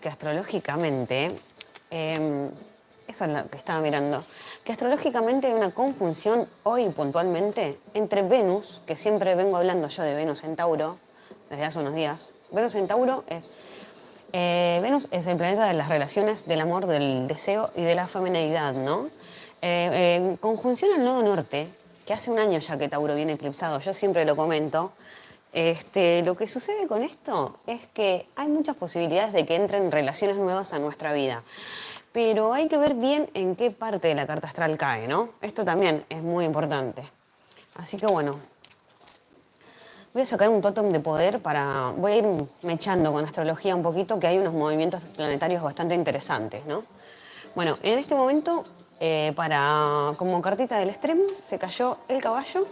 que astrológicamente, em, eso es lo que estaba mirando, que astrológicamente hay una conjunción hoy puntualmente entre Venus, que siempre vengo hablando yo de Venus en Tauro, desde hace unos días. Venus en Tauro es... eh, Venus es el planeta de las relaciones, del amor, del deseo y de la feminidad, ¿no? Eh, en conjunción al nodo norte, que hace un año ya que Tauro viene eclipsado, yo siempre lo comento, este, lo que sucede con esto es que hay muchas posibilidades de que entren relaciones nuevas a nuestra vida. Pero hay que ver bien en qué parte de la carta astral cae, ¿no? Esto también es muy importante. Así que bueno, voy a sacar un tótem de poder para... Voy a ir mechando con astrología un poquito, que hay unos movimientos planetarios bastante interesantes, ¿no? Bueno, en este momento, eh, para, como cartita del extremo, se cayó el caballo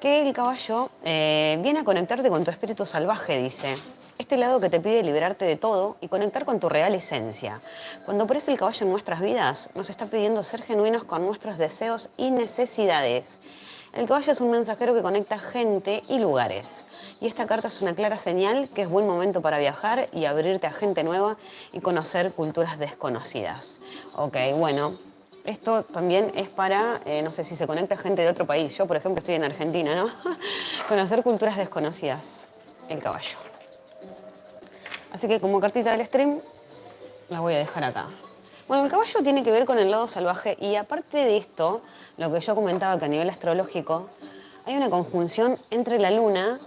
que el caballo eh, viene a conectarte con tu espíritu salvaje, dice. Este lado que te pide liberarte de todo y conectar con tu real esencia. Cuando aparece el caballo en nuestras vidas, nos está pidiendo ser genuinos con nuestros deseos y necesidades. El caballo es un mensajero que conecta gente y lugares. Y esta carta es una clara señal que es buen momento para viajar y abrirte a gente nueva y conocer culturas desconocidas. Ok, bueno, esto también es para, eh, no sé si se conecta gente de otro país. Yo, por ejemplo, estoy en Argentina, ¿no? Conocer culturas desconocidas. El caballo. Así que como cartita del stream, la voy a dejar acá. Bueno, el caballo tiene que ver con el lado salvaje y aparte de esto, lo que yo comentaba que a nivel astrológico, hay una conjunción entre la luna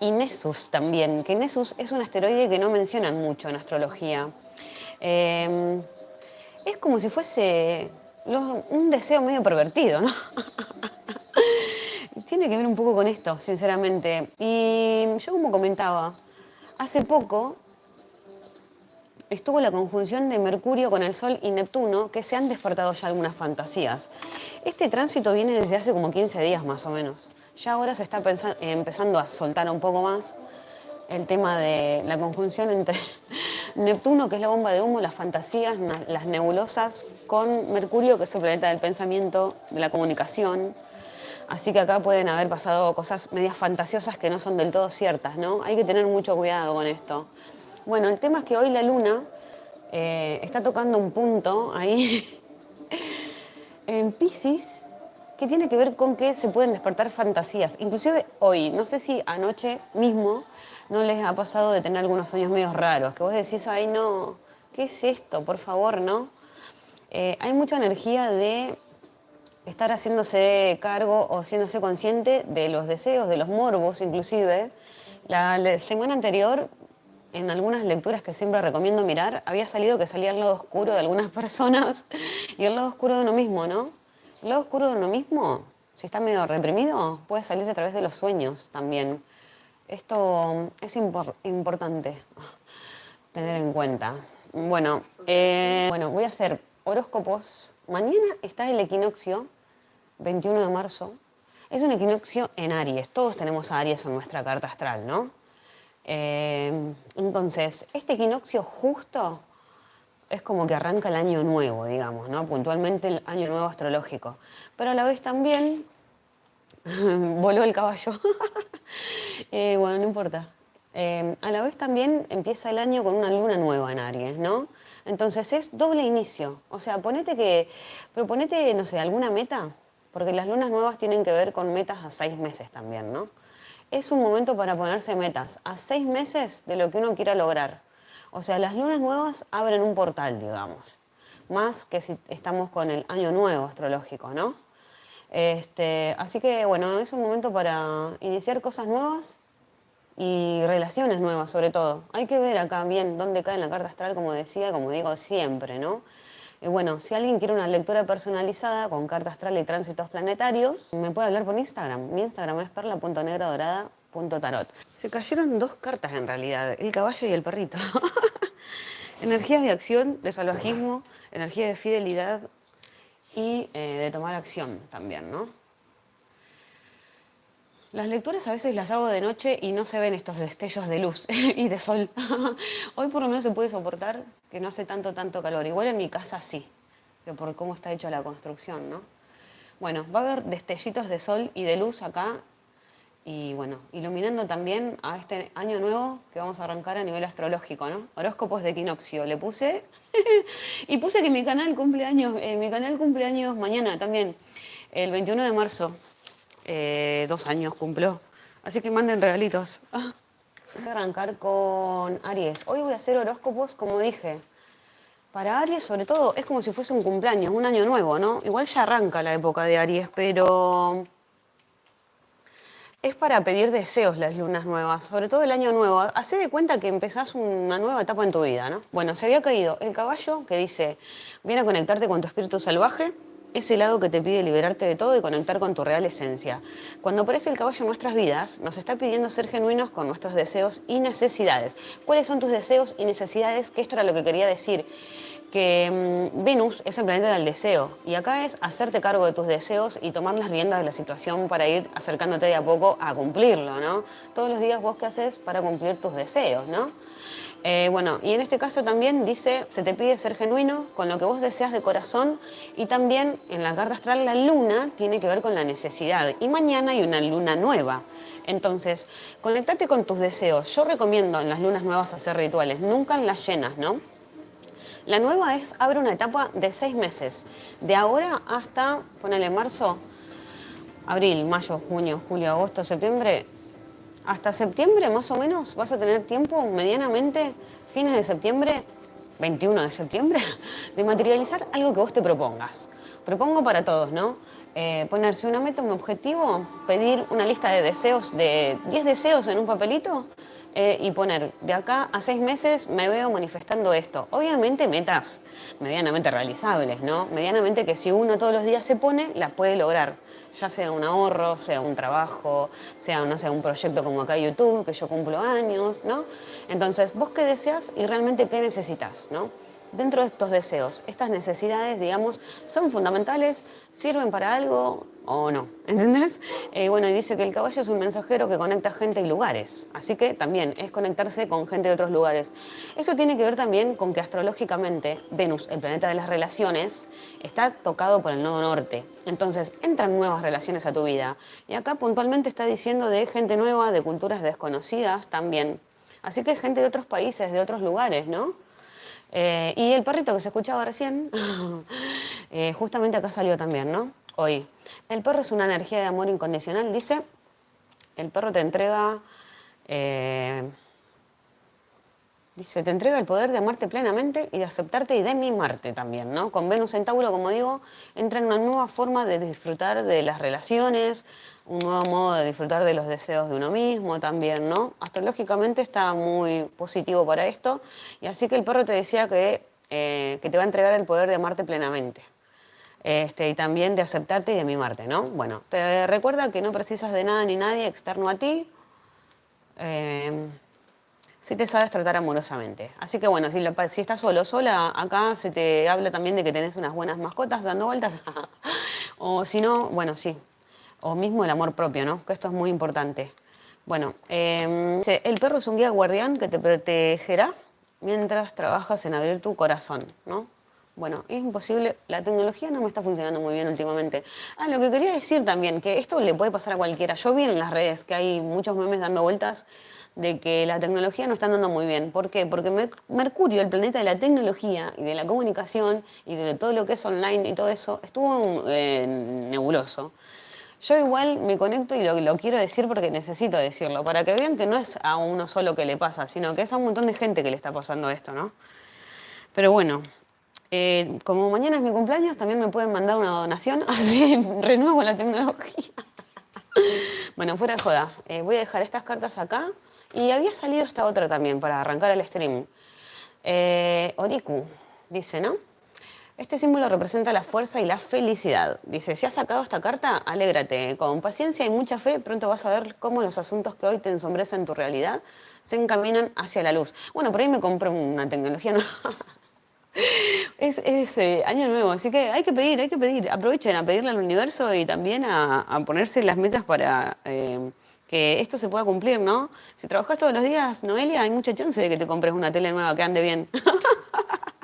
y Nessus también, que Nessus es un asteroide que no mencionan mucho en astrología. Eh, es como si fuese un deseo medio pervertido, ¿no? Tiene que ver un poco con esto, sinceramente. Y yo como comentaba, hace poco estuvo la conjunción de Mercurio con el Sol y Neptuno, que se han despertado ya algunas fantasías. Este tránsito viene desde hace como 15 días más o menos. Ya ahora se está empezando a soltar un poco más el tema de la conjunción entre Neptuno, que es la bomba de humo, las fantasías, las nebulosas, con Mercurio, que es el planeta del pensamiento, de la comunicación. Así que acá pueden haber pasado cosas medias fantasiosas que no son del todo ciertas, ¿no? Hay que tener mucho cuidado con esto. Bueno, el tema es que hoy la luna eh, está tocando un punto ahí en Pisces que tiene que ver con que se pueden despertar fantasías. Inclusive hoy, no sé si anoche mismo no les ha pasado de tener algunos sueños medio raros, que vos decís, ay no, ¿qué es esto? Por favor, ¿no? Eh, hay mucha energía de estar haciéndose cargo o haciéndose consciente de los deseos, de los morbos inclusive. La, semana anterior, en algunas lecturas que siempre recomiendo mirar, había salido que salía el lado oscuro de algunas personas y el lado oscuro de uno mismo, ¿no? El lado oscuro de uno mismo, si está medio reprimido, puede salir a través de los sueños también. Esto es importante tener en cuenta. Bueno, eh, bueno, voy a hacer horóscopos. Mañana está el equinoccio, 21 de marzo. Es un equinoccio en Aries. Todos tenemos a Aries en nuestra carta astral, ¿no? Eh, entonces, este equinoccio justo es como que arranca el año nuevo, digamos, ¿no? Puntualmente el año nuevo astrológico. Pero a la vez también voló el caballo. Eh, bueno, no importa. Eh, a la vez también empieza el año con una luna nueva en Aries, ¿no? Entonces es doble inicio. O sea, ponete que, proponete, no sé, alguna meta, porque las lunas nuevas tienen que ver con metas a seis meses también, ¿no? Es un momento para ponerse metas a seis meses de lo que uno quiera lograr. O sea, las lunas nuevas abren un portal, digamos. Más que si estamos con el año nuevo astrológico, ¿no? Este, así que bueno, es un momento para iniciar cosas nuevas y relaciones nuevas sobre todo. Hay que ver acá bien dónde cae en la carta astral, como decía, como digo siempre, ¿no? Y bueno, si alguien quiere una lectura personalizada con carta astral y tránsitos planetarios, me puede hablar por Instagram. Mi Instagram es perla.negradorada.tarot. Se cayeron dos cartas en realidad, el caballo y el perrito. Energías de acción, de salvajismo, energía de fidelidad, y eh, de tomar acción también, ¿no? Las lecturas a veces las hago de noche y no se ven estos destellos de luz y de sol. Hoy por lo menos se puede soportar que no hace tanto, tanto calor. Igual en mi casa sí, pero por cómo está hecha la construcción, ¿no? Bueno, va a haber destellitos de sol y de luz acá y bueno, iluminando también a este año nuevo que vamos a arrancar a nivel astrológico, ¿no? Horóscopos de equinoccio, le puse. y puse que mi canal cumple años, eh, mi canal cumple años mañana también, el 21 de marzo. Eh, dos años cumplió. Así que manden regalitos. Voy a arrancar con Aries. Hoy voy a hacer horóscopos, como dije. Para Aries, sobre todo, es como si fuese un cumpleaños, un año nuevo, ¿no? Igual ya arranca la época de Aries, pero es para pedir deseos las lunas nuevas, sobre todo el año nuevo. Hacé de cuenta que empezás una nueva etapa en tu vida, ¿no? Bueno, se había caído el caballo que dice, viene a conectarte con tu espíritu salvaje, ese lado que te pide liberarte de todo y conectar con tu real esencia. Cuando aparece el caballo en nuestras vidas, nos está pidiendo ser genuinos con nuestros deseos y necesidades. ¿Cuáles son tus deseos y necesidades? Que esto era lo que quería decir que mm, Venus es el planeta del deseo y acá es hacerte cargo de tus deseos y tomar las riendas de la situación para ir acercándote de a poco a cumplirlo, ¿no? Todos los días vos qué haces para cumplir tus deseos, ¿no? Eh, bueno, y en este caso también dice, se te pide ser genuino con lo que vos deseas de corazón y también en la carta astral la luna tiene que ver con la necesidad y mañana hay una luna nueva. Entonces, conectate con tus deseos. Yo recomiendo en las lunas nuevas hacer rituales, nunca en las llenas, ¿no? La nueva es, abre una etapa de seis meses, de ahora hasta, ponele marzo, abril, mayo, junio, julio, agosto, septiembre, hasta septiembre más o menos vas a tener tiempo medianamente, fines de septiembre, 21 de septiembre, de materializar algo que vos te propongas. Propongo para todos, ¿no? Eh, ponerse una meta, un objetivo, pedir una lista de deseos, de 10 deseos en un papelito eh, y poner, de acá a seis meses me veo manifestando esto. Obviamente metas medianamente realizables, ¿no? Medianamente que si uno todos los días se pone, las puede lograr. Ya sea un ahorro, sea un trabajo, sea, no sé, un proyecto como acá YouTube, que yo cumplo años, ¿no? Entonces, vos qué deseas y realmente qué necesitas, ¿no? Dentro de estos deseos, estas necesidades, digamos, son fundamentales, sirven para algo o no, ¿entendés? Eh, bueno, y dice que el caballo es un mensajero que conecta gente y lugares, así que también es conectarse con gente de otros lugares. Esto tiene que ver también con que astrológicamente Venus, el planeta de las relaciones, está tocado por el nodo norte, entonces entran nuevas relaciones a tu vida. Y acá puntualmente está diciendo de gente nueva, de culturas desconocidas también. Así que gente de otros países, de otros lugares, ¿no? Eh, y el perrito que se escuchaba recién, eh, justamente acá salió también, ¿no? Hoy. El perro es una energía de amor incondicional, dice. El perro te entrega... Eh, dice, te entrega el poder de amarte plenamente y de aceptarte y de mimarte también, ¿no? Con Venus en Tauro, como digo, entra en una nueva forma de disfrutar de las relaciones, un nuevo modo de disfrutar de los deseos de uno mismo también, ¿no? Astrológicamente está muy positivo para esto y así que el perro te decía que, eh, que te va a entregar el poder de amarte plenamente. Este, y también de aceptarte y de mimarte, ¿no? Bueno, te recuerda que no precisas de nada ni nadie externo a ti, eh, si te sabes tratar amorosamente. Así que bueno, si, si estás solo sola, acá se te habla también de que tenés unas buenas mascotas dando vueltas, o si no, bueno, sí, o mismo el amor propio, ¿no? Que esto es muy importante. Bueno, em, el perro es un guía guardián que te protegerá mientras trabajas en abrir tu corazón, ¿no? Bueno, es imposible, la tecnología no me está funcionando muy bien últimamente. Ah, lo que quería decir también, que esto le puede pasar a cualquiera. Yo vi en las redes que hay muchos memes dando vueltas de que la tecnología no está andando muy bien. ¿Por qué? Porque Mercurio, el planeta de la tecnología y de la comunicación y de todo lo que es online y todo eso, estuvo eh, nebuloso. Yo igual me conecto y lo, quiero decir porque necesito decirlo, para que vean que no es a uno solo que le pasa, sino que es a un montón de gente que le está pasando esto, ¿no? Pero bueno, eh, como mañana es mi cumpleaños, también me pueden mandar una donación, así renuevo la tecnología. bueno, fuera de joda, eh, voy a dejar estas cartas acá y había salido esta otra también para arrancar el stream. Eh, Oriku, dice, ¿no? Este símbolo representa la fuerza y la felicidad. Dice, si has sacado esta carta, alégrate. Con paciencia y mucha fe, pronto vas a ver cómo los asuntos que hoy te ensombrecen tu realidad se encaminan hacia la luz. Bueno, por ahí me compré una tecnología ¿no? Es, eh, año nuevo, así que hay que pedir, hay que pedir. Aprovechen a pedirle al universo y también a, ponerse las metas para eh, que esto se pueda cumplir, ¿no? Si trabajas todos los días, Noelia, hay mucha chance de que te compres una tele nueva que ande bien.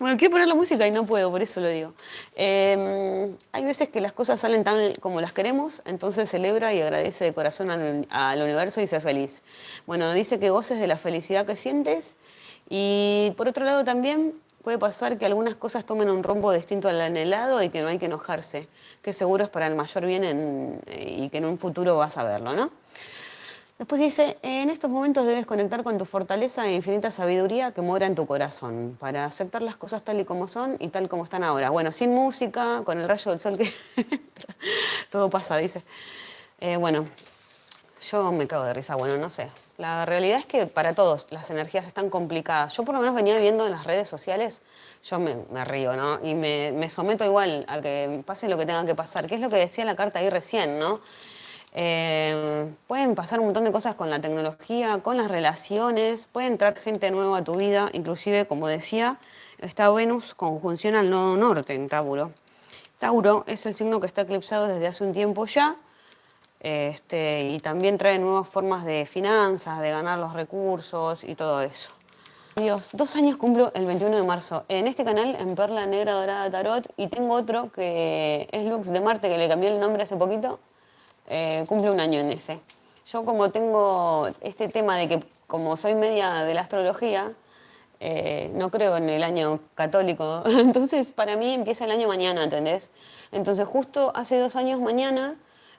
Bueno, quiero poner la música y no puedo, por eso lo digo. Em, hay veces que las cosas salen tan como las queremos, entonces celebra y agradece de corazón al, al universo y sé feliz. Bueno, dice que goces de la felicidad que sientes y por otro lado también puede pasar que algunas cosas tomen un rumbo distinto al anhelado y que no hay que enojarse, que seguro es para el mayor bien y que en un futuro vas a verlo, ¿no? Después dice, en estos momentos debes conectar con tu fortaleza e infinita sabiduría que mora en tu corazón, para aceptar las cosas tal y como son y tal como están ahora. Bueno, sin música, con el rayo del sol que todo pasa, dice. Eh, bueno, yo me cago de risa, bueno, no sé. La realidad es que para todos las energías están complicadas. Yo por lo menos venía viendo en las redes sociales, yo me, río, ¿no? Y me, me, someto igual a que pase lo que tenga que pasar, que es lo que decía la carta ahí recién, ¿no? Eh, pueden pasar un montón de cosas con la tecnología, con las relaciones, puede entrar gente nueva a tu vida, inclusive, como decía, está Venus conjunción al nodo norte en Tauro. Tauro es el signo que está eclipsado desde hace un tiempo ya, este, y también trae nuevas formas de finanzas, de ganar los recursos y todo eso. Dios, dos años cumplo el 21 de marzo en este canal, en Perla Negra Dorada Tarot, y tengo otro que es Lux de Marte, que le cambié el nombre hace poquito, eh, cumple un año en ese. Yo como tengo este tema de que como soy media de la astrología, eh, no creo en el año católico, entonces para mí empieza el año mañana, ¿entendés? Entonces justo hace dos años mañana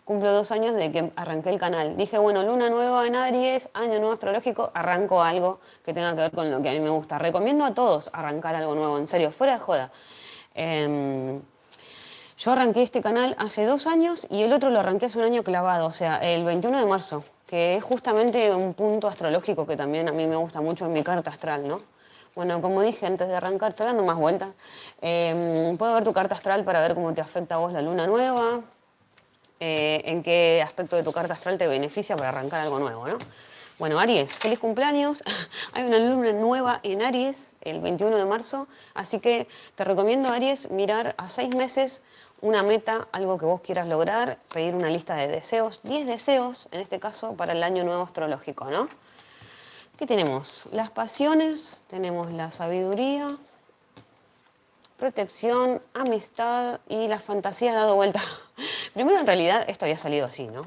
cumplo dos años de que arranqué el canal. Dije, bueno, luna nueva en Aries, año nuevo astrológico, arranco algo que tenga que ver con lo que a mí me gusta. Recomiendo a todos arrancar algo nuevo, en serio, fuera de joda. Em, yo arranqué este canal hace dos años y el otro lo arranqué hace un año clavado, o sea, el 21 de marzo, que es justamente un punto astrológico que también a mí me gusta mucho en mi carta astral, ¿no? Bueno, como dije antes de arrancar, estoy dando más vueltas. Eh, puedo ver tu carta astral para ver cómo te afecta a vos la luna nueva, eh, en qué aspecto de tu carta astral te beneficia para arrancar algo nuevo, ¿no? Bueno, Aries, feliz cumpleaños. Hay una luna nueva en Aries el 21 de marzo, así que te recomiendo, Aries, mirar a seis meses una meta, algo que vos quieras lograr, pedir una lista de deseos, 10 deseos en este caso para el año nuevo astrológico, ¿no? ¿Qué tenemos? Las pasiones, tenemos la sabiduría, protección, amistad y las fantasías dado vuelta. Primero, en realidad, esto había salido así, ¿no?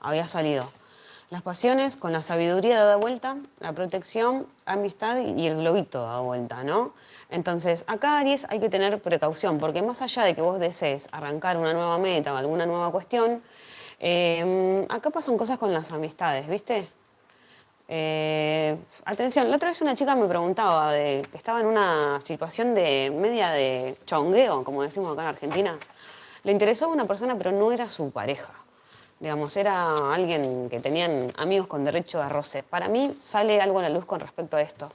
Había salido las pasiones con la sabiduría dada vuelta, la protección, amistad y el globito dado vuelta, ¿no? Entonces, acá Aries hay que tener precaución, porque más allá de que vos desees arrancar una nueva meta o alguna nueva cuestión, em, acá pasan cosas con las amistades, ¿viste? Eh, atención, la otra vez una chica me preguntaba de que estaba en una situación de media de chongueo, como decimos acá en Argentina. Le interesó a una persona, pero no era su pareja digamos, era alguien que tenían amigos con derecho a roce. Para mí sale algo a la luz con respecto a esto,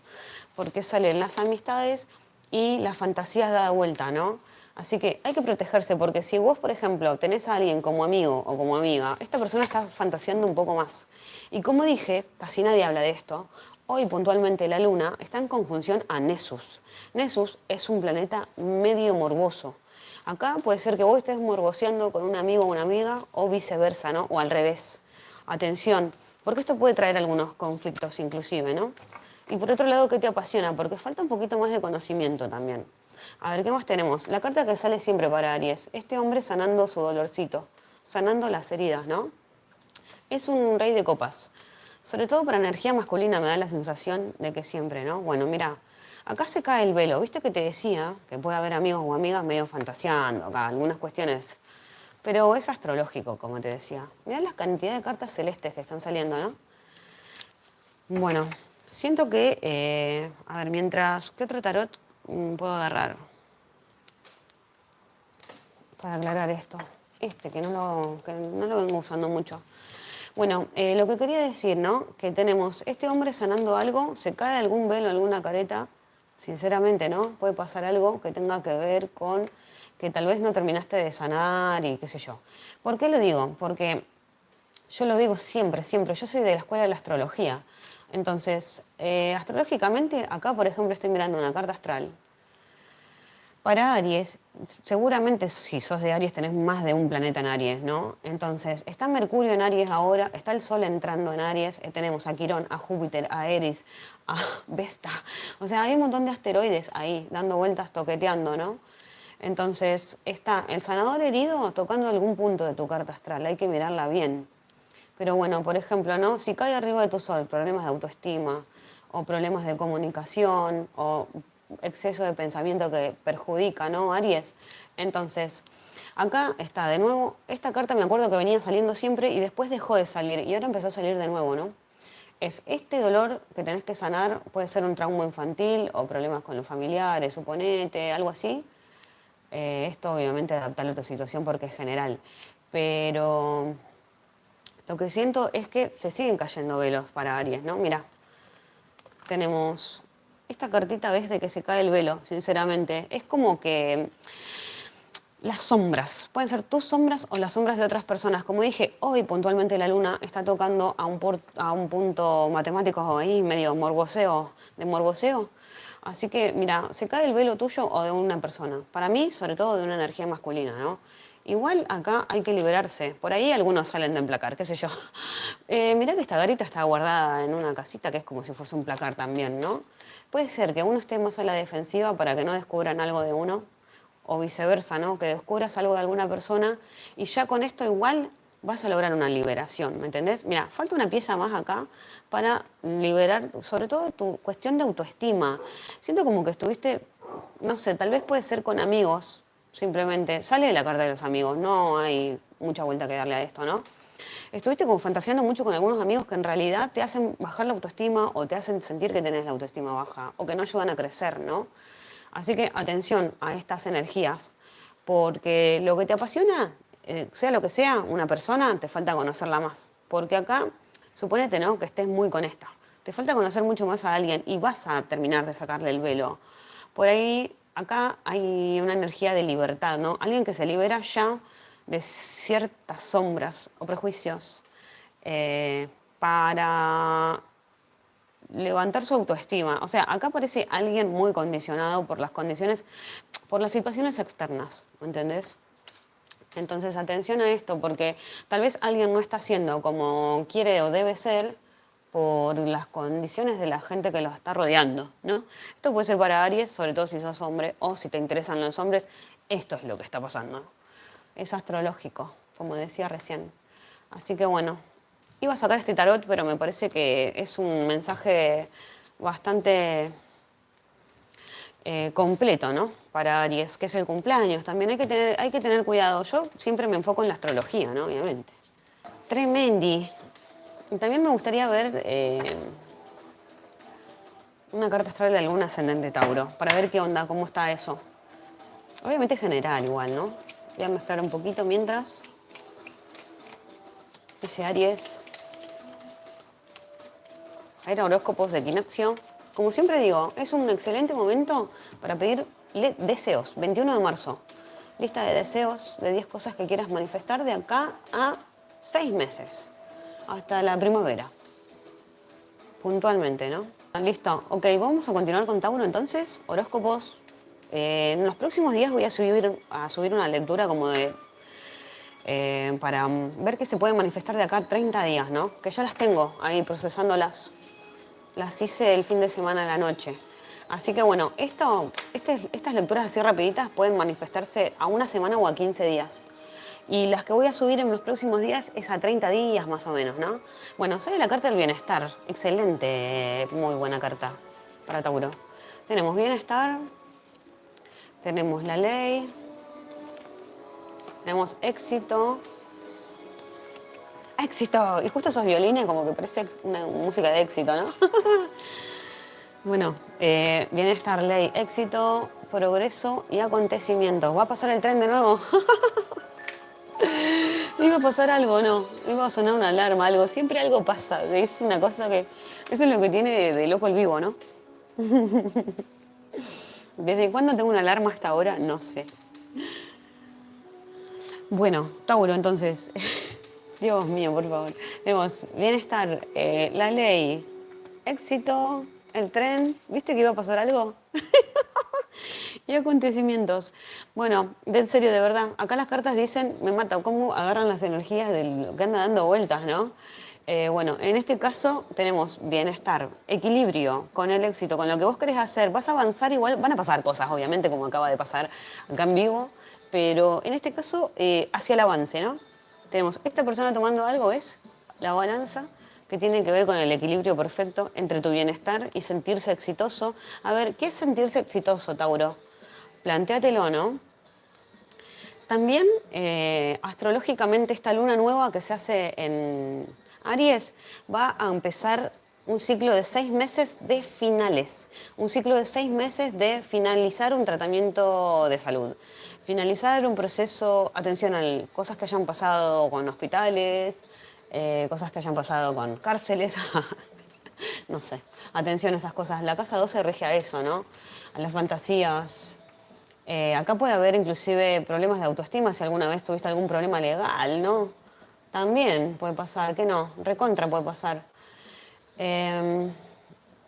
porque salen las amistades y las fantasías da vuelta, ¿no? Así que hay que protegerse, porque si vos, por ejemplo, tenés a alguien como amigo o como amiga, esta persona está fantaseando un poco más. Y como dije, casi nadie habla de esto, hoy puntualmente la Luna está en conjunción a Nessus. Nessus es un planeta medio morboso. Acá puede ser que vos estés morboseando con un amigo o una amiga o viceversa, ¿no? O al revés. Atención, porque esto puede traer algunos conflictos inclusive, ¿no? Y por otro lado, ¿qué te apasiona? Porque falta un poquito más de conocimiento también. A ver, ¿qué más tenemos? La carta que sale siempre para Aries. Este hombre sanando su dolorcito, sanando las heridas, ¿no? Es un rey de copas. Sobre todo para energía masculina me da la sensación de que siempre, ¿no? Bueno, mira, Acá se cae el velo. ¿Viste que te decía que puede haber amigos o amigas medio fantaseando acá, algunas cuestiones? Pero es astrológico, como te decía. Mirá la cantidad de cartas celestes que están saliendo, ¿no? Bueno, siento que... Eh, a ver, mientras... ¿Qué otro tarot mm, puedo agarrar? Para aclarar esto. Este, que no lo, que no lo vengo usando mucho. Bueno, eh, lo que quería decir, ¿no? Que tenemos este hombre sanando algo, se cae algún velo, alguna careta, sinceramente, ¿no? Puede pasar algo que tenga que ver con que tal vez no terminaste de sanar y qué sé yo. ¿Por qué lo digo? Porque yo lo digo siempre, siempre. Yo soy de la escuela de la astrología. Entonces, eh, astrológicamente, acá, por ejemplo, estoy mirando una carta astral. Para Aries, seguramente si sos de Aries tenés más de un planeta en Aries, ¿no? Entonces, está Mercurio en Aries ahora, está el Sol entrando en Aries, eh, tenemos a Quirón, a Júpiter, a Eris, a Vesta. O sea, hay un montón de asteroides ahí, dando vueltas, toqueteando, ¿no? Entonces, está el sanador herido tocando algún punto de tu carta astral, hay que mirarla bien. Pero bueno, por ejemplo, ¿no? Si cae arriba de tu Sol problemas de autoestima, o problemas de comunicación, o exceso de pensamiento que perjudica, ¿no? Aries. Entonces, acá está de nuevo, esta carta me acuerdo que venía saliendo siempre y después dejó de salir y ahora empezó a salir de nuevo, ¿no? Es este dolor que tenés que sanar, puede ser un trauma infantil o problemas con los familiares, suponete, algo así. Eh, esto obviamente adaptarlo a tu situación porque es general, pero lo que siento es que se siguen cayendo velos para Aries, ¿no? Mira, tenemos esta cartita ves de que se cae el velo, sinceramente. Es como que las sombras, pueden ser tus sombras o las sombras de otras personas. Como dije, hoy puntualmente la luna está tocando a un, a un punto matemático ahí, medio morboseo, de morboseo. Así que, mira, se cae el velo tuyo o de una persona. Para mí, sobre todo de una energía masculina, ¿no? Igual acá hay que liberarse. Por ahí algunos salen de emplacar, qué sé yo. Eh, mirá que esta garita está guardada en una casita que es como si fuese un placar también, ¿no? Puede ser que uno esté más a la defensiva para que no descubran algo de uno, o viceversa, ¿no? Que descubras algo de alguna persona y ya con esto igual vas a lograr una liberación, ¿me entendés? Mira, falta una pieza más acá para liberar, sobre todo tu cuestión de autoestima. Siento como que estuviste, no sé, tal vez puede ser con amigos, simplemente. Sale de la carta de los amigos, no hay mucha vuelta que darle a esto, ¿no? Estuviste como fantaseando mucho con algunos amigos que en realidad te hacen bajar la autoestima o te hacen sentir que tenés la autoestima baja o que no ayudan a crecer, ¿no? Así que atención a estas energías, porque lo que te apasiona, eh, sea lo que sea, una persona, te falta conocerla más. Porque acá, suponete, ¿no? Que estés muy con esta. Te falta conocer mucho más a alguien y vas a terminar de sacarle el velo. Por ahí, acá hay una energía de libertad, ¿no? Alguien que se libera ya de ciertas sombras o prejuicios eh, para levantar su autoestima. O sea, acá parece alguien muy condicionado por las condiciones, por las situaciones externas, ¿me entendés? Entonces, atención a esto, porque tal vez alguien no está haciendo como quiere o debe ser por las condiciones de la gente que lo está rodeando, ¿no? Esto puede ser para Aries, sobre todo si sos hombre o si te interesan los hombres, esto es lo que está pasando es astrológico, como decía recién. Así que bueno, iba a sacar este tarot, pero me parece que es un mensaje bastante eh, completo, ¿no? Para Aries, que es el cumpleaños. También hay que, tener, hay que tener cuidado. Yo siempre me enfoco en la astrología, ¿no? Obviamente. Tremendi. También me gustaría ver eh, una carta astral de algún ascendente Tauro, para ver qué onda, cómo está eso. Obviamente general igual, ¿no? Voy a mezclar un poquito mientras. Dice Aries. Hay horóscopos de equinoccio. Como siempre digo, es un excelente momento para pedir deseos. 21 de marzo. Lista de deseos de 10 cosas que quieras manifestar de acá a 6 meses. Hasta la primavera. Puntualmente, ¿no? Listo. Ok, vamos a continuar con Tauro entonces. Horóscopos eh, en los próximos días voy a subir, a subir una lectura como de... Eh, para ver qué se puede manifestar de acá a 30 días, ¿no? Que ya las tengo ahí procesándolas. Las hice el fin de semana a la noche. Así que bueno, esto, este, estas lecturas así rapiditas pueden manifestarse a una semana o a 15 días. Y las que voy a subir en los próximos días es a 30 días más o menos, ¿no? Bueno, sale la carta del bienestar. Excelente, muy buena carta para Tauro. Tenemos bienestar, tenemos la ley, tenemos éxito. ¡Éxito! Y justo esos violines como que parece una música de éxito, ¿no? bueno, eh, bienestar, ley, éxito, progreso y acontecimientos. ¿Va a pasar el tren de nuevo? iba a pasar algo, no. Iba a sonar una alarma, algo. Siempre algo pasa. Es una cosa que... Eso es lo que tiene de loco el vivo, ¿no? ¿Desde cuándo tengo una alarma hasta ahora? No sé. Bueno, Tauro, entonces. Dios mío, por favor. Vemos bienestar, eh, la ley, éxito, el tren. ¿Viste que iba a pasar algo? y acontecimientos. Bueno, de en serio, de verdad, acá las cartas dicen, me mata, cómo agarran las energías de lo que anda dando vueltas, ¿no? Eh, bueno, en este caso tenemos bienestar, equilibrio con el éxito, con lo que vos querés hacer. Vas a avanzar igual, van a pasar cosas, obviamente, como acaba de pasar acá en vivo, pero en este caso eh, hacia el avance, ¿no? Tenemos esta persona tomando algo, ¿ves? La balanza, que tiene que ver con el equilibrio perfecto entre tu bienestar y sentirse exitoso. A ver, ¿qué es sentirse exitoso, Tauro? Plantéatelo, ¿no? También, eh, astrológicamente, esta luna nueva que se hace en Aries va a empezar un ciclo de seis meses de finales, un ciclo de seis meses de finalizar un tratamiento de salud, finalizar un proceso, atención a cosas que hayan pasado con hospitales, eh, cosas que hayan pasado con cárceles, no sé, atención a esas cosas. La casa 12 rige a eso, ¿no? A las fantasías. Eh, acá puede haber inclusive problemas de autoestima si alguna vez tuviste algún problema legal, ¿no? También puede pasar, que no, recontra puede pasar. Eh,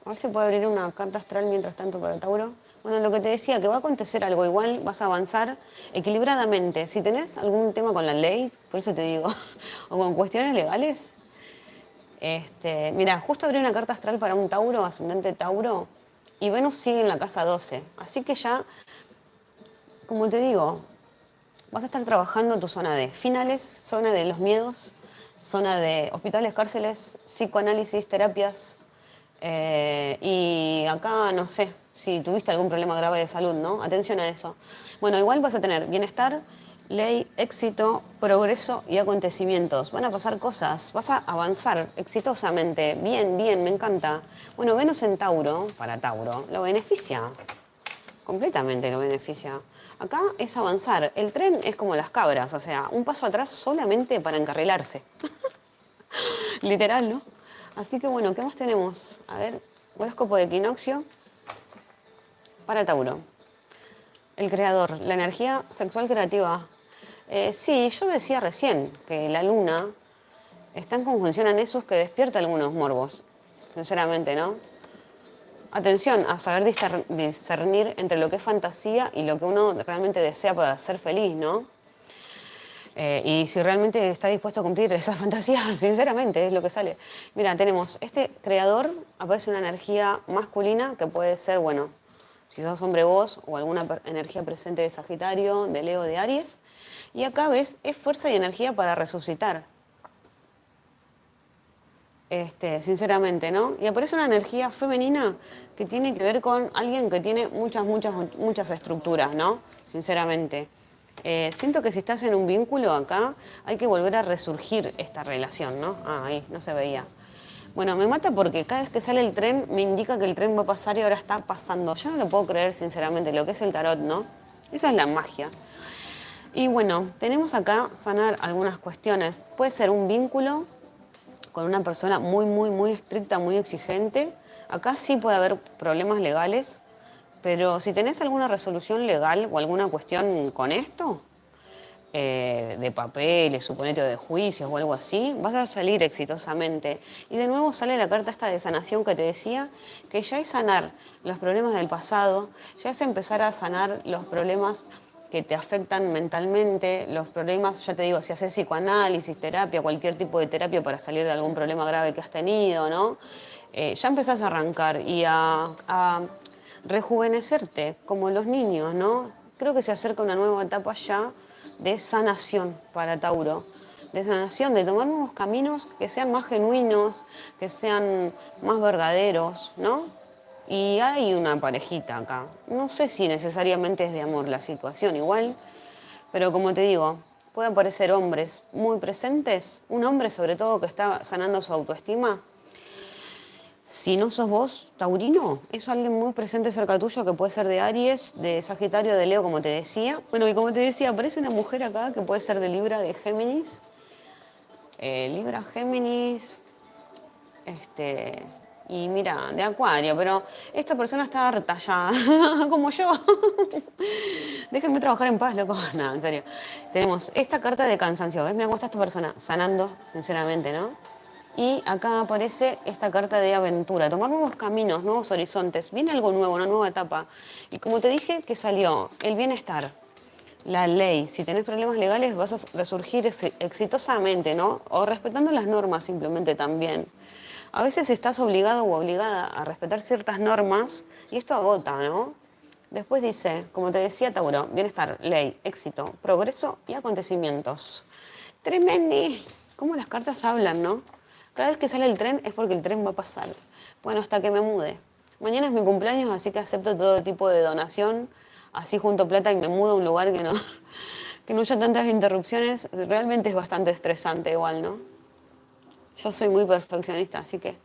a ver si puedo abrir una carta astral mientras tanto para Tauro. Bueno, lo que te decía, que va a acontecer algo igual, vas a avanzar equilibradamente. Si tenés algún tema con la ley, por eso te digo, o con cuestiones legales, este, mira, justo abrí una carta astral para un Tauro, ascendente Tauro, y Venus sigue en la casa 12. Así que ya, como te digo, vas a estar trabajando tu zona de finales, zona de los miedos, zona de hospitales, cárceles, psicoanálisis, terapias, eh, y acá, no sé, si tuviste algún problema grave de salud, ¿no? Atención a eso. Bueno, igual vas a tener bienestar, ley, éxito, progreso y acontecimientos. Van a pasar cosas, vas a avanzar exitosamente. Bien, bien, me encanta. Bueno, Venus en Tauro, para Tauro, lo beneficia. Completamente lo beneficia. Acá es avanzar. El tren es como las cabras, o sea, un paso atrás solamente para encarrilarse. Literal, ¿no? Así que bueno, ¿qué más tenemos? A ver, horóscopo de equinoccio para Tauro. El creador, la energía sexual creativa. Eh, sí, yo decía recién que la luna está en conjunción a Nesus que despierta algunos morbos, sinceramente, ¿no? Atención a saber discernir entre lo que es fantasía y lo que uno realmente desea para ser feliz, ¿no? Eh, y si realmente está dispuesto a cumplir esa fantasía, sinceramente, es lo que sale. Mira, tenemos este creador, aparece una energía masculina que puede ser, bueno, si sos hombre vos o alguna energía presente de Sagitario, de Leo, de Aries. Y acá ves, es fuerza y energía para resucitar. Este, sinceramente, ¿no? Y aparece una energía femenina que tiene que ver con alguien que tiene muchas, muchas, muchas estructuras, ¿no? Sinceramente. Eh, siento que si estás en un vínculo acá, hay que volver a resurgir esta relación, ¿no? Ah, ahí, no se veía. Bueno, me mata porque cada vez que sale el tren me indica que el tren va a pasar y ahora está pasando. Yo no lo puedo creer, sinceramente, lo que es el tarot, ¿no? Esa es la magia. Y bueno, tenemos acá sanar algunas cuestiones. Puede ser un vínculo con una persona muy, muy, muy estricta, muy exigente. Acá sí puede haber problemas legales, pero si tenés alguna resolución legal o alguna cuestión con esto, eh, de papeles, suponete, de juicios o algo así, vas a salir exitosamente. Y de nuevo sale la carta esta de sanación que te decía, que ya es sanar los problemas del pasado, ya es empezar a sanar los problemas que te afectan mentalmente, los problemas, ya te digo, si haces psicoanálisis, terapia, cualquier tipo de terapia para salir de algún problema grave que has tenido, ¿no? Eh, ya empezás a arrancar y a rejuvenecerte, como los niños, ¿no? Creo que se acerca una nueva etapa ya de sanación para Tauro, de sanación, de tomar nuevos caminos que sean más genuinos, que sean más verdaderos, ¿no? Y hay una parejita acá. No sé si necesariamente es de amor la situación igual, pero como te digo, puede aparecer hombres muy presentes, un hombre sobre todo que está sanando su autoestima, si no sos vos, Taurino, es alguien muy presente cerca tuyo que puede ser de Aries, de Sagitario, de Leo, como te decía. Bueno, y como te decía, aparece una mujer acá que puede ser de Libra, de Géminis. Eh, Libra, Géminis, este, y mira, de Acuario, pero esta persona está harta ya, como yo. Déjenme trabajar en paz, loco. No, en serio. Tenemos esta carta de cansancio. ¿Ves? Me gusta esta persona sanando, sinceramente, ¿no? Y acá aparece esta carta de aventura, tomar nuevos caminos, nuevos horizontes. Viene algo nuevo, una nueva etapa. Y como te dije, que salió el bienestar, la ley. Si tenés problemas legales vas a resurgir exitosamente, ¿no? O respetando las normas simplemente también. A veces estás obligado o obligada a respetar ciertas normas y esto agota, ¿no? Después dice, como te decía Tauro, bienestar, ley, éxito, progreso y acontecimientos. Tremendi. ¿Cómo las cartas hablan, no? Cada vez que sale el tren es porque el tren va a pasar. Bueno, hasta que me mude. Mañana es mi cumpleaños, así que acepto todo tipo de donación. Así junto plata y me mudo a un lugar que no, que no haya tantas interrupciones. Realmente es bastante estresante igual, ¿no? Yo soy muy perfeccionista, así que...